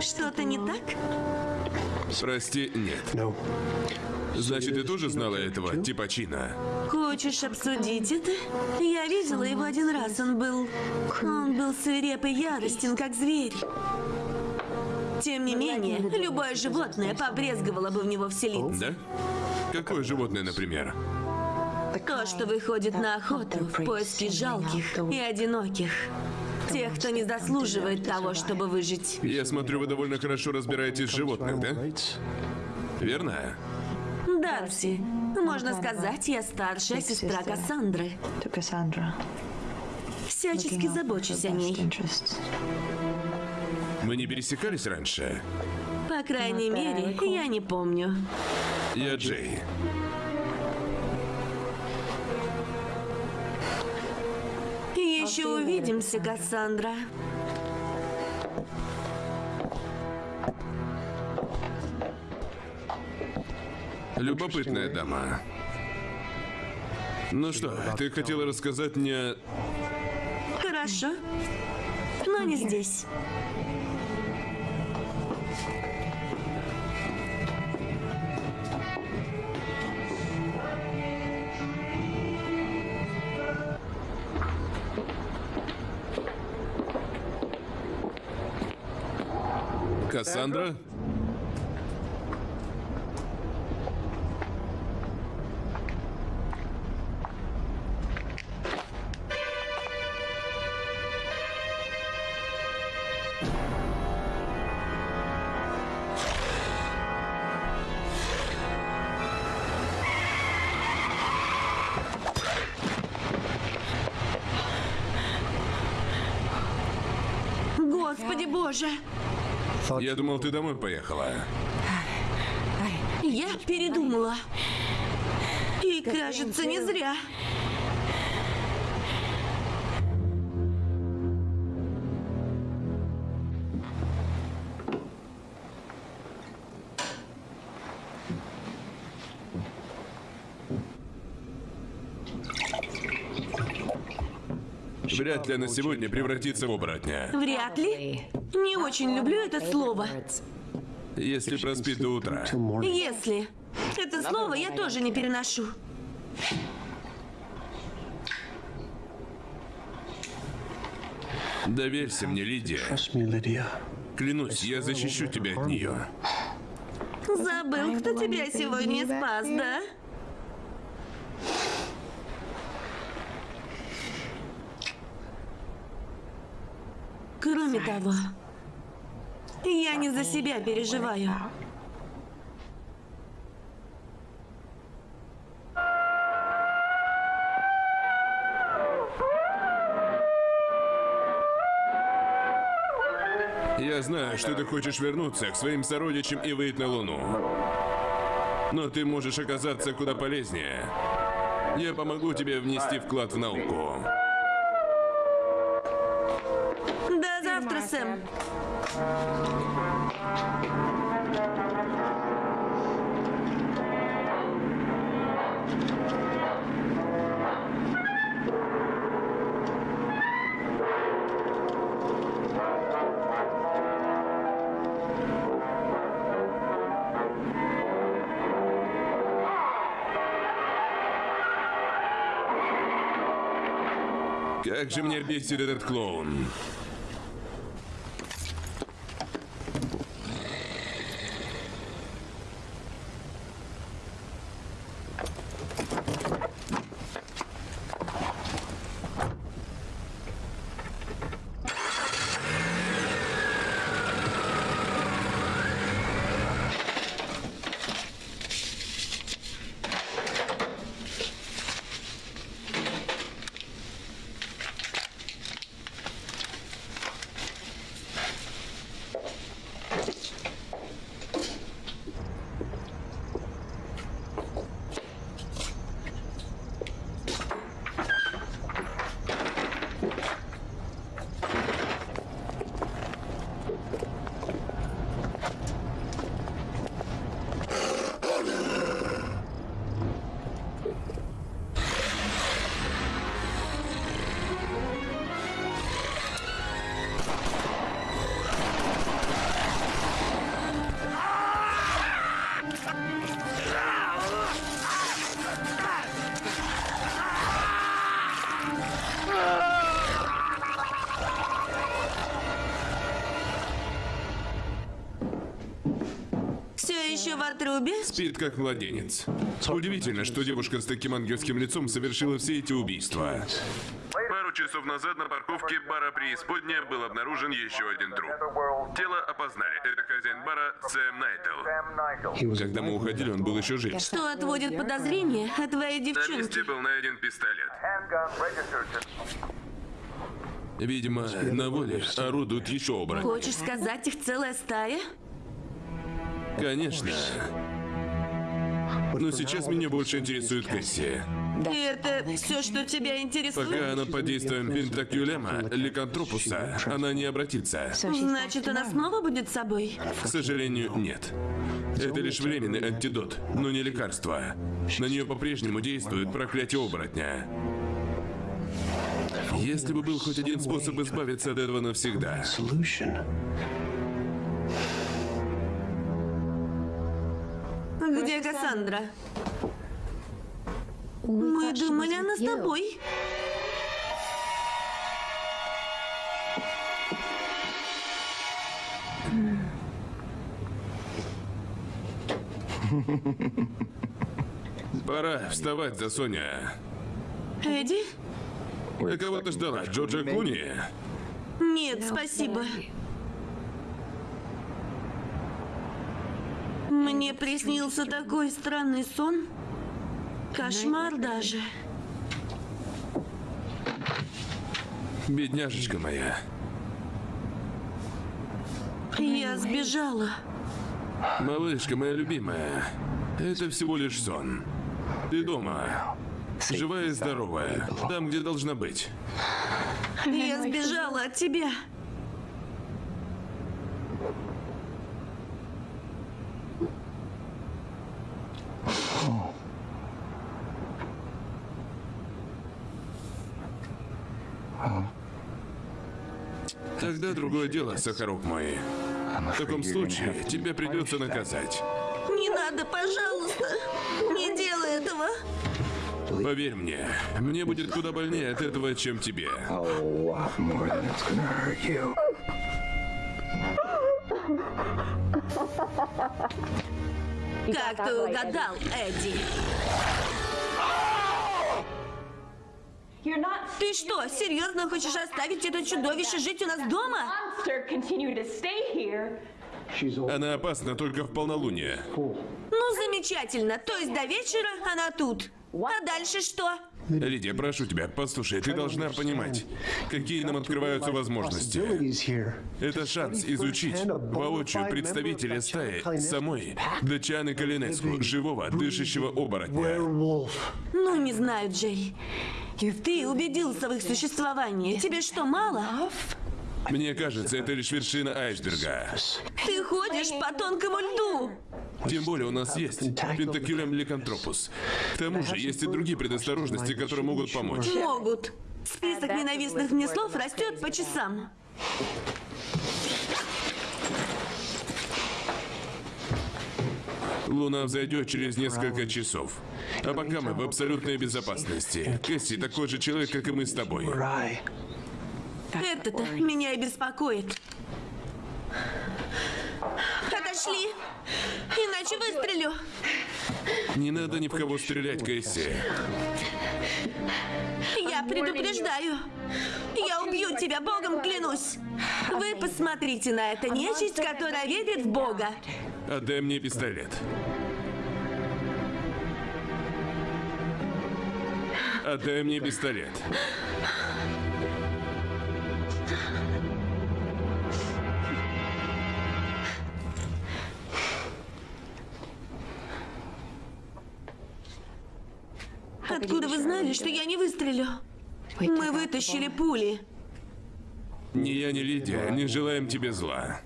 Что-то не так? Прости, нет. Значит, ты тоже знала этого типа Чина? Хочешь обсудить это? Я видела его один раз. Он был... Он был свиреп и яростен, как зверь. Тем не менее, любое животное побрезговало бы в него вселиться. Да? Какое животное, например? То, что выходит на охоту в поиске жалких и одиноких. Тех, кто не заслуживает того, чтобы выжить. Я смотрю, вы довольно хорошо разбираетесь в животных, да? Верно? Дарси, можно сказать, я старшая сестра Кассандры. Всячески забочусь о ней. Мы не пересекались раньше? По крайней мере, я не помню. Я Джей. Еще увидимся, Кассандра. Любопытная дама. Ну что, ты хотела рассказать мне... Хорошо, но не здесь. Александра? Господи боже! Я думал, ты домой поехала. Я передумала. И кажется, не зря. Вряд ли она сегодня превратится в оборотня. Вряд ли. Не очень люблю это слово. Если проспит до утра. Если. Это слово я тоже не переношу. Доверься мне, Лидия. Клянусь, я защищу тебя от нее. Забыл, кто тебя сегодня спас, да? Кроме того, я не за себя переживаю. Я знаю, что ты хочешь вернуться к своим сородичам и выйти на Луну. Но ты можешь оказаться куда полезнее. Я помогу тебе внести вклад в науку. Сэм. Как же мне бесит этот клоун. Отрубе? Спит как младенец. Удивительно, что девушка с таким ангельским лицом совершила все эти убийства. Пару часов назад на парковке бара Преисподняя был обнаружен еще один труп. Тело опознали. Это хозяин бара Сэм Найтл. Когда мы уходили, он был еще жив. Что отводит подозрение от твоей На девчонки? месте был найден пистолет. Видимо, на воле орудуют еще оборотни. Хочешь сказать, их целая стая? Конечно. Но сейчас меня больше интересует Кэсси. И это все, что тебя интересует? Пока она под действием пентакюлема, ликантропуса, она не обратится. Значит, она снова будет с собой? К сожалению, нет. Это лишь временный антидот, но не лекарство. На нее по-прежнему действует проклятие оборотня. Если бы был хоть один способ избавиться от этого навсегда. Где Кассандра? Мы думали, она с тобой. Пора вставать за Соня. Эдди? А кого ты ждала? Джорджа Клуни? Нет, спасибо. Мне приснился такой странный сон. Кошмар даже. Бедняжечка моя. Я сбежала. Малышка моя любимая, это всего лишь сон. Ты дома. Живая и здоровая. Там, где должна быть. Я сбежала от тебя. Тогда другое дело, Сахарок мой. В таком случае тебе придется наказать. Не надо, пожалуйста. Не делай этого. Поверь мне, мне будет куда больнее от этого, чем тебе. Как ты угадал, Эдди? Ты что, серьезно хочешь оставить это чудовище жить у нас дома? Она опасна только в полнолуние. Ну, замечательно. То есть до вечера она тут. А дальше что? Лидия, прошу тебя, послушай, ты должна понимать, какие нам открываются возможности. Это шанс изучить воочию представителя стаи самой Дачаны Калинеску, живого, дышащего оборотня. Ну, не знаю, Джей. Ты убедился в их существовании. Тебе что, мало? Мне кажется, это лишь вершина айсберга. Ты ходишь по тонкому льду. Тем более у нас есть пентакюлем ликантропус. К тому же есть и другие предосторожности, которые могут помочь. Могут. Список ненавистных мне слов растет по часам. Луна взойдет через несколько часов. А пока мы в абсолютной безопасности. Кэсси такой же человек, как и мы с тобой. Это-то меня и беспокоит. Отошли. Иначе выстрелю. Не надо ни в кого стрелять, Кэсси. Я предупреждаю. Я убью тебя, Богом клянусь. Вы посмотрите на это нечисть, которая верит в Бога. Отдай мне пистолет. Отдай мне пистолет. Откуда вы знали, что я не выстрелю? Мы вытащили пули. Ни я, ни Лидия не желаем тебе зла.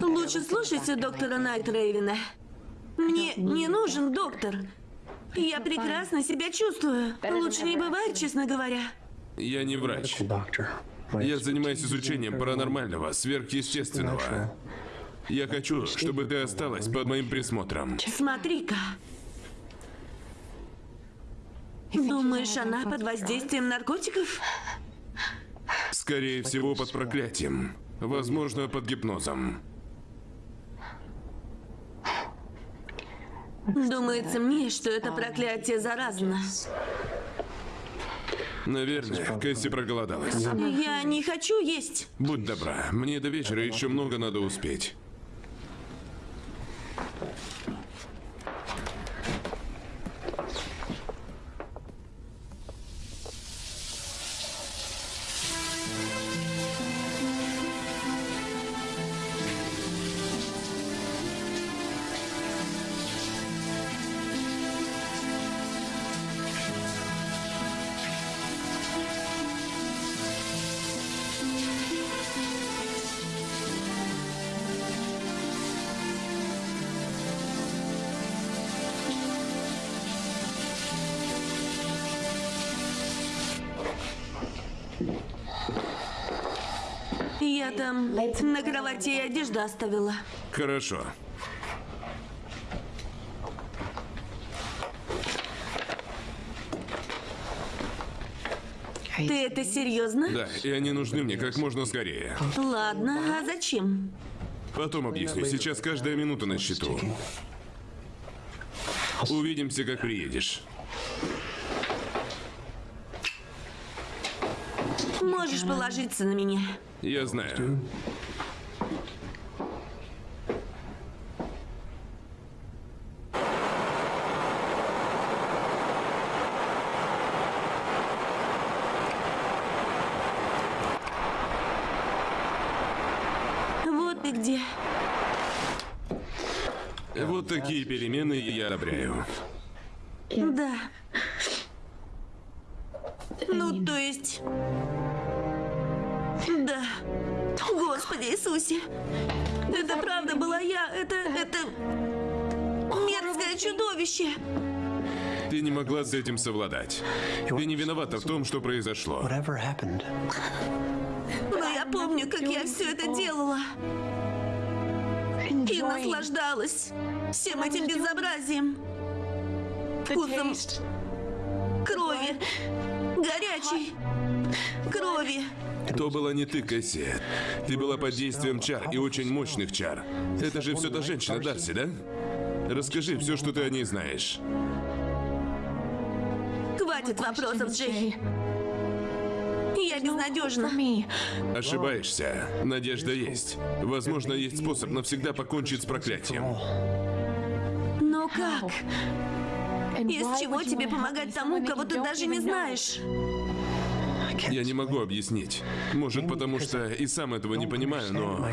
Лучше слушайте доктора Найтрейвена. Мне не нужен доктор. Я прекрасно себя чувствую. Лучше не бывает, честно говоря. Я не врач. Я занимаюсь изучением паранормального, сверхъестественного. Я хочу, чтобы ты осталась под моим присмотром. Смотри-ка. Думаешь, она под воздействием наркотиков? Скорее всего, под проклятием. Возможно, под гипнозом. Думается мне, что это проклятие заразно. Наверное, Кэсси проголодалась. Я не хочу есть. Будь добра, мне до вечера еще много надо успеть. Я там на кровати одежду оставила. Хорошо. Ты это серьезно? Да, и они нужны мне как можно скорее. Ладно, а зачем? Потом объясню. Сейчас каждая минута на счету. Увидимся, как приедешь. Можешь положиться на меня. Я знаю. Этим совладать. Ты не виновата в том, что произошло. Но я помню, как я все это делала. И наслаждалась всем этим безобразием. Вкусом крови. Горячей крови. То была не ты, Кэсси. Ты была под действием чар и очень мощных чар. Это же все та женщина Дарси, да? Расскажи все, что ты о ней знаешь. Хватит вопросов, Джей. Я безнадежна. Ошибаешься. Надежда есть. Возможно, есть способ навсегда покончить с проклятием. Но как? Из чего тебе помогать тому, кого ты даже не знаешь? Я не могу объяснить. Может, потому что и сам этого не понимаю, но...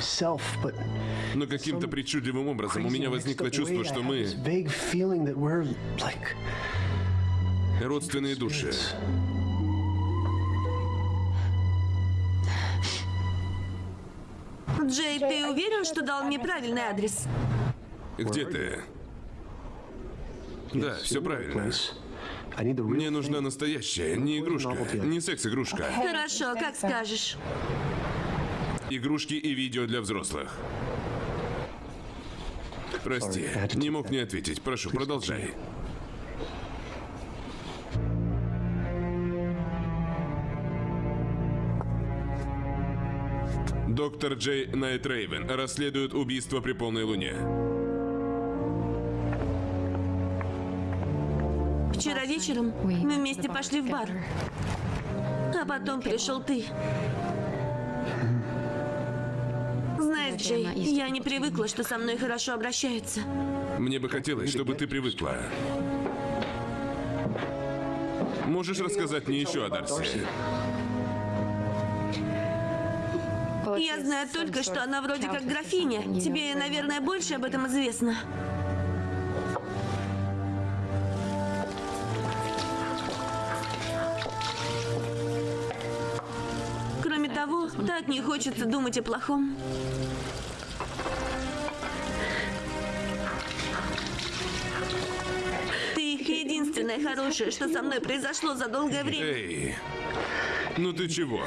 Но каким-то причудливым образом у меня возникло чувство, что мы родственные души. Джей, ты уверен, что дал мне правильный адрес? Где ты? Да, все правильно. Мне нужна настоящая, не игрушка, не секс-игрушка. Хорошо, как скажешь. Игрушки и видео для взрослых. Прости, не мог не ответить. Прошу, продолжай. Доктор Джей Найт Рейвен расследует убийство при полной луне. Вчера вечером мы вместе пошли в бар. А потом пришел ты. Знаешь, Джей, я не привыкла, что со мной хорошо обращаются. Мне бы хотелось, чтобы ты привыкла. Можешь рассказать мне еще о Дарси? Я знаю только, что она вроде как графиня. Тебе, наверное, больше об этом известно. Кроме того, так не хочется думать о плохом. Ты их единственное хорошее, что со мной произошло за долгое время. Эй, ну ты чего?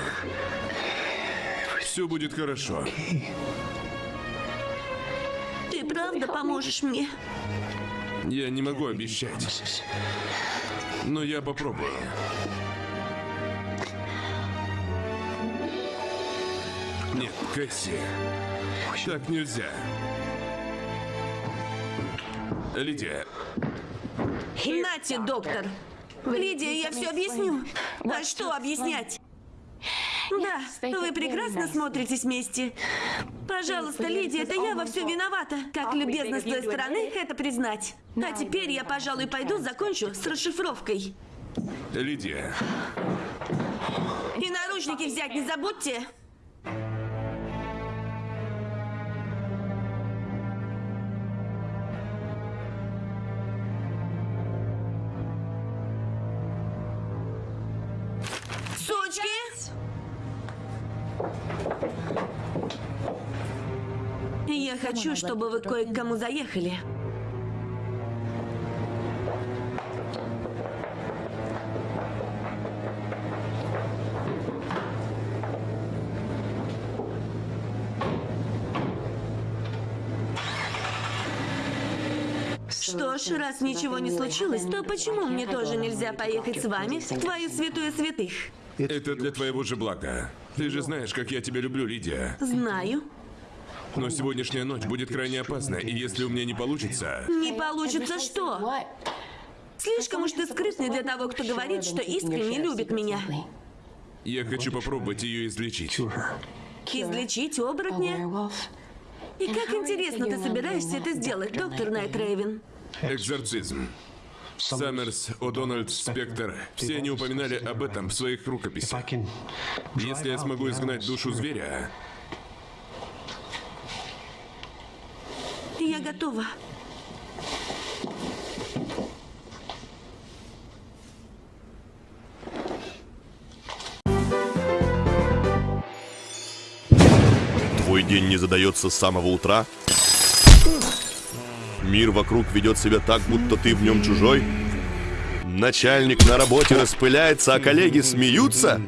Все будет хорошо. Ты правда поможешь мне? Я не могу обещать, но я попробую. Нет, Кэсси, так нельзя. Лидия, Нате, доктор. Лидия, я все объясню. А что объяснять? Да, вы прекрасно смотритесь вместе. Пожалуйста, Лидия, это я во всем виновата. Как любезно с той стороны это признать. А теперь я, пожалуй, пойду закончу с расшифровкой. Лидия, И наручники взять не забудьте. Чтобы вы кое к кому заехали. Что ж, раз ничего не случилось, то почему мне тоже нельзя поехать с вами в твою святую святых? это для твоего же блага. Ты же знаешь, как я тебя люблю, Лидия. Знаю. Но сегодняшняя ночь будет крайне опасна, и если у меня не получится... Не получится что? Слишком уж ты скрытный для того, кто говорит, что искренне любит меня. Я хочу попробовать ее излечить. Излечить оборотня? И как интересно ты собираешься это сделать, доктор Найт Рейвен? Экзорцизм. Саммерс, О'Дональд, Спектр. Все они упоминали об этом в своих рукописях. Если я смогу изгнать душу зверя, Я готова. Твой день не задается с самого утра? Мир вокруг ведет себя так, будто ты в нем чужой? Начальник на работе распыляется, а коллеги смеются?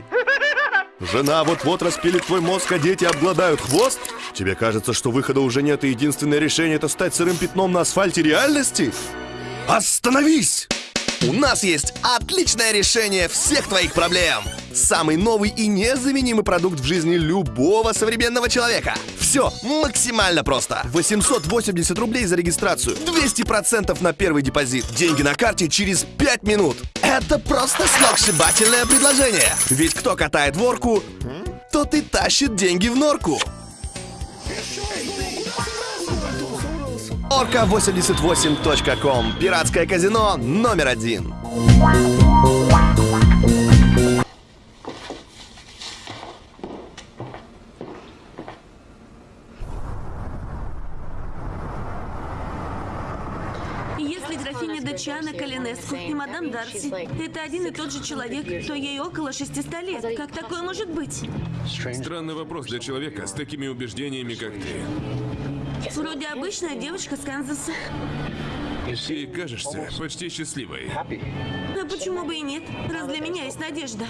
Жена вот-вот распилит твой мозг, а дети обгладают хвост? Тебе кажется, что выхода уже нет, и единственное решение это стать сырым пятном на асфальте реальности? Остановись! У нас есть отличное решение всех твоих проблем. Самый новый и незаменимый продукт в жизни любого современного человека. Все максимально просто. 880 рублей за регистрацию, 200% на первый депозит, деньги на карте через 5 минут. Это просто сногсшибательное предложение. Ведь кто катает ворку, тот и тащит деньги в норку. Орка88.ком. Пиратское казино номер один. Если графиня Дачана Калинеску и мадам Дарси – это один и тот же человек, то ей около 600 лет. Как такое может быть? Странный вопрос для человека с такими убеждениями, как ты. Вроде обычная девочка с Канзаса. Ты кажешься почти счастливой. А почему бы и нет? Раз для меня есть надежда.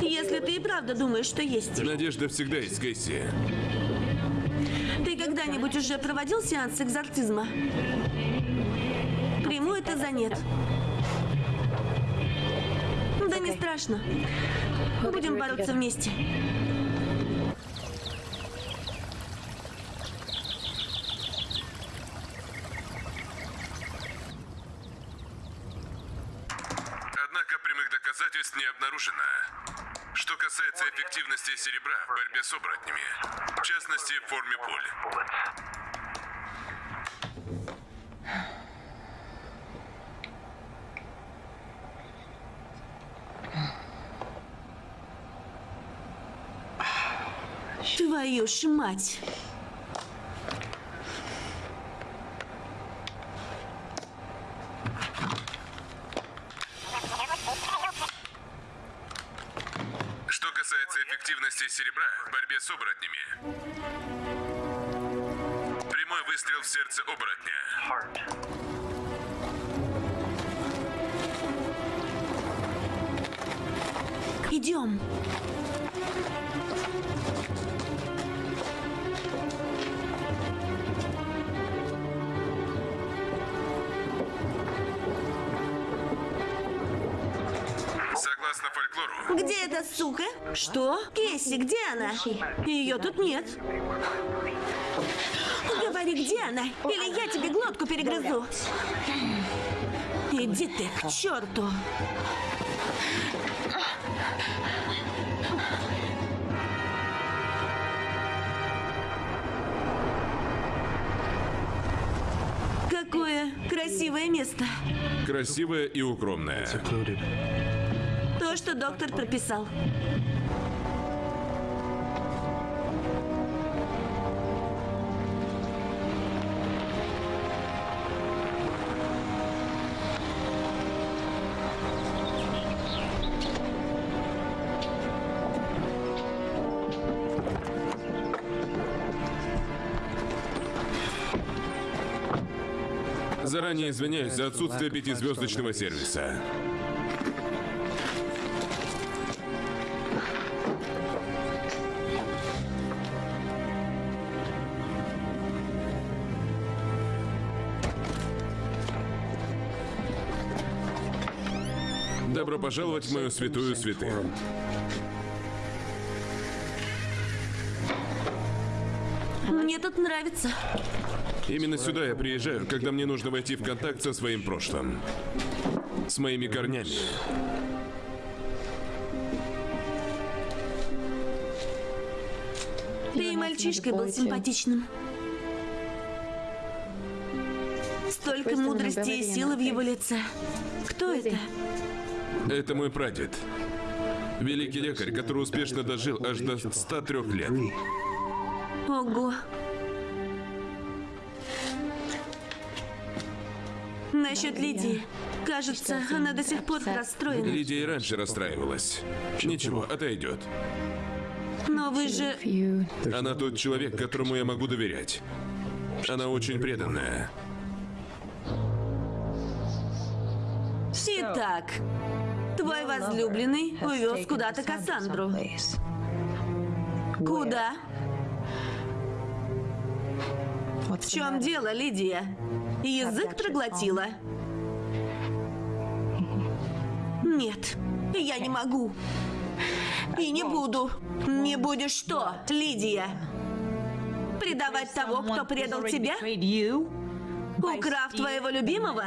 Если ты и правда думаешь, что есть. Надежда всегда есть, Кейси. Ты когда-нибудь уже проводил сеанс экзорцизма? Приму это за нет. Да не страшно. Будем бороться вместе. Однако прямых доказательств не обнаружено. Что касается эффективности серебра в борьбе с оборотнями, в частности в форме пуль. Твою ж мать. Где эта сука? Что? Кесси, где она? Ее тут нет. Говори, где она? Или я тебе глотку перегрызу. Иди ты к черту. Какое красивое место. красивая и укромная. Что доктор прописал. Заранее извиняюсь за отсутствие пятизвездочного сервиса. Пожаловать в мою святую святых. Мне тут нравится. Именно сюда я приезжаю, когда мне нужно войти в контакт со своим прошлым. С моими корнями. Ты и мальчишкой был симпатичным. Столько мудрости и силы в его лице. Кто это? Это мой прадед. Великий лекарь, который успешно дожил аж до 103 лет. Ого. Насчет Лидии. Кажется, она до сих пор расстроена. Лидия и раньше расстраивалась. Ничего, отойдет. Но вы же... Она тот человек, которому я могу доверять. Она очень преданная. Итак, твой возлюбленный увез куда-то Кассандру. Куда? В чем дело, Лидия? Язык проглотила? Нет, я не могу. И не буду. Не будешь что, Лидия? Предавать того, кто предал тебя? Украв твоего любимого?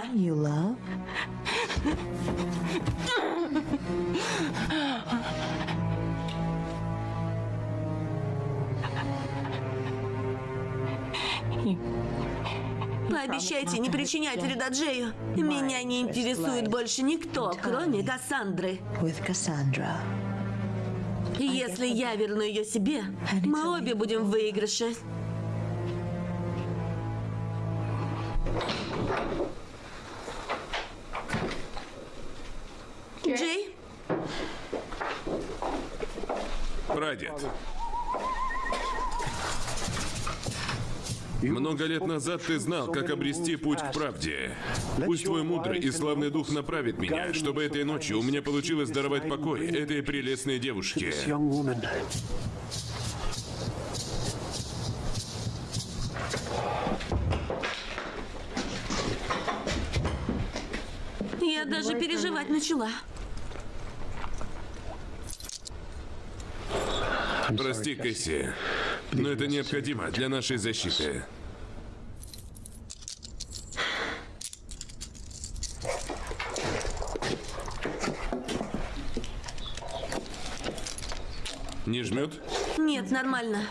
Пообещайте не причинять вреда Джею. Меня не интересует больше никто, кроме Кассандры. Если я верну ее себе, мы обе будем в выигрыше. Джей, Прадед. Много лет назад ты знал, как обрести путь к правде. Пусть твой мудрый и славный дух направит меня, чтобы этой ночью у меня получилось даровать покой этой прелестной девушке. Даже переживать начала. Прости, Кэсси, но это необходимо для нашей защиты. Не жмет? Нет, нормально.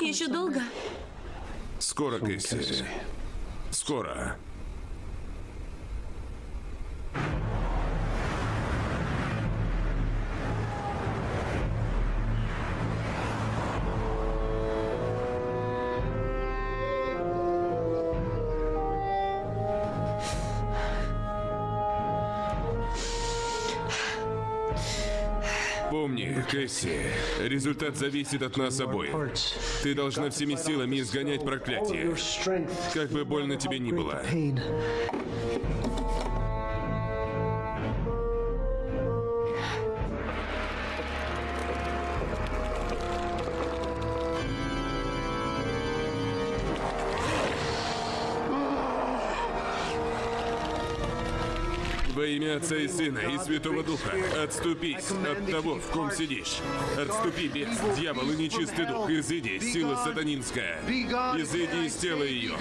Еще долго? Скоро, Кэсси. Скоро. Кэсси, результат зависит от нас обоих. Ты должна всеми силами изгонять проклятие. Как бы больно тебе ни было. Имя Отца и Сына и Святого Духа, отступись от того, в ком сидишь. Отступи, бес, дьявол и нечистый дух, изыди, сила сатанинская. Изыди из тела ее.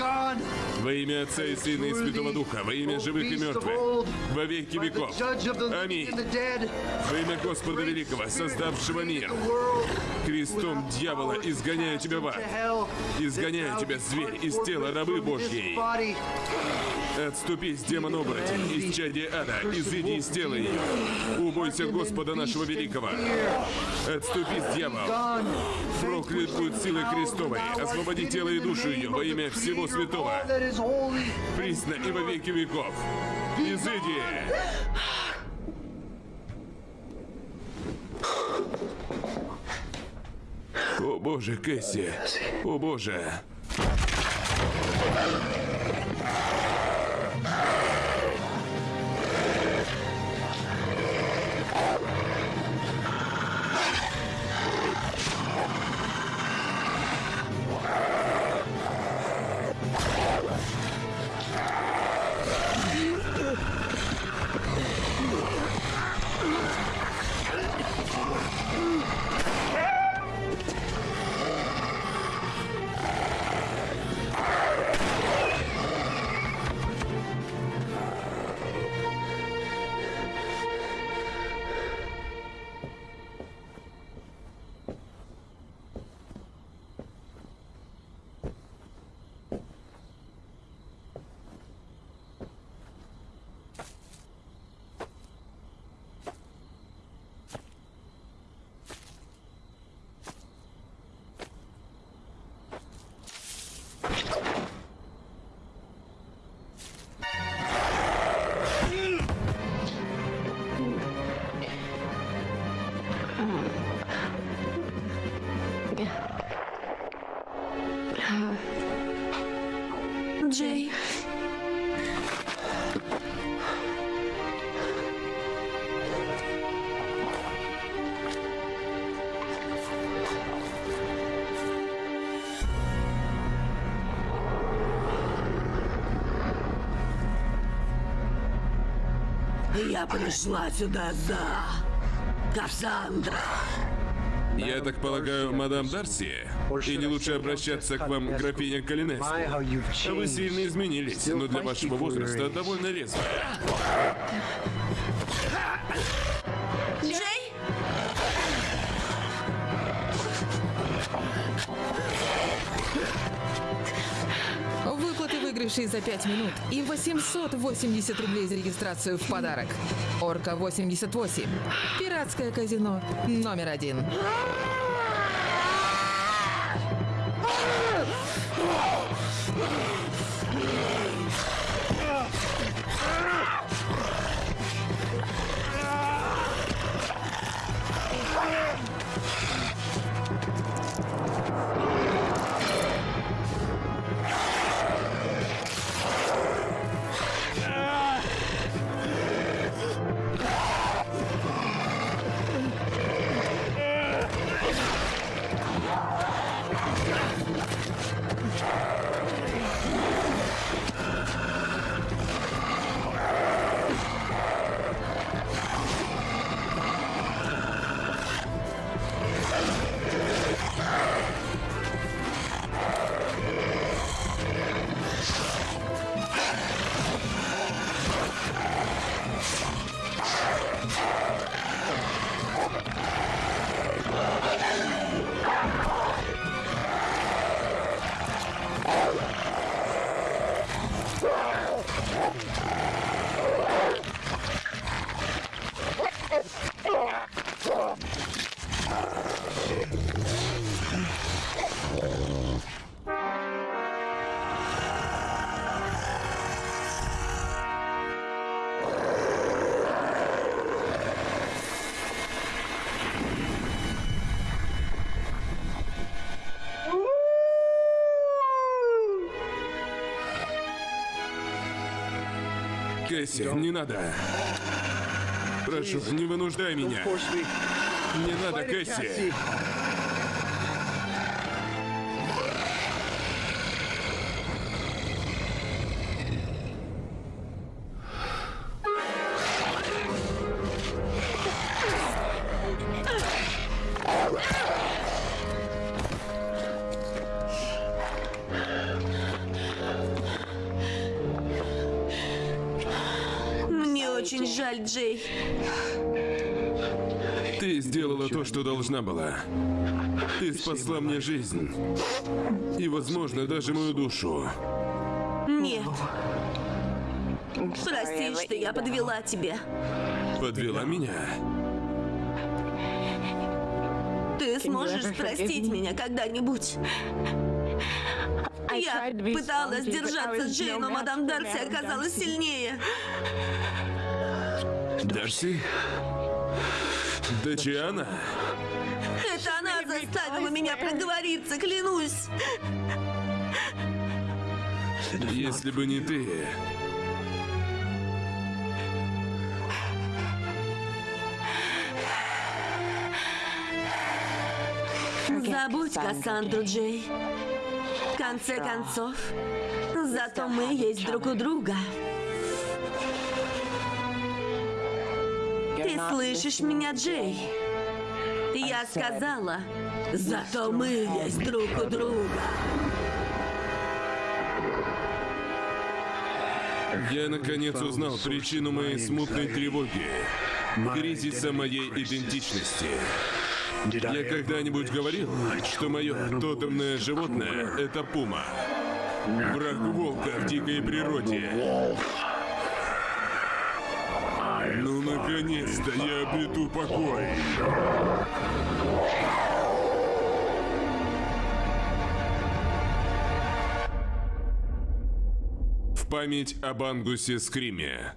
Во имя Отца и Сына и Святого Духа, во имя живых и мертвых, во веки веков. Аминь. Во имя Господа Великого, создавшего мир. Крестом дьявола изгоняю тебя в ад. Изгоняю тебя, зверь, из тела рабы Божьей. Отступись, демон-оборотень, из чади ада, изыди из тела ее. Убойся Господа нашего Великого. Отступись, дьявол. Проклят будет силой Христовой. Освободи тело и душу ее во имя всего святого. Присно и во веки веков. Изыди! О боже, Кэсси! О боже! Я пришла сюда за Кассандра. Я так полагаю, мадам Дарси? Или лучше обращаться к вам, графиня you've Вы сильно изменились, но для вашего возраста довольно резво. Выигрышей за 5 минут и 880 рублей за регистрацию в подарок. Орка 88. Пиратское казино номер один. Кэсси, не надо. Прошу, не вынуждай меня. Не надо, Кэсси. Должна была. Ты спасла мне жизнь. И, возможно, даже мою душу. Нет. Прости, что я подвела тебя. Подвела меня. Ты сможешь простить меня когда-нибудь? Я пыталась держаться Джей, но мадам Дарси оказалась сильнее. Дарси? Дачиана? Она заставила меня проговориться, клянусь. Если бы не ты... Забудь Кассандру, Джей. В конце концов, зато мы есть друг у друга. Ты слышишь меня, Джей? Я сказала, зато мы есть друг у друга. Я наконец узнал причину моей смутной тревоги. Кризиса моей идентичности. Я когда-нибудь говорил, что мое тотемное животное — это пума. Враг волка в дикой природе. Ну, наконец-то я обрету покой. Память об Ангусе Скриме.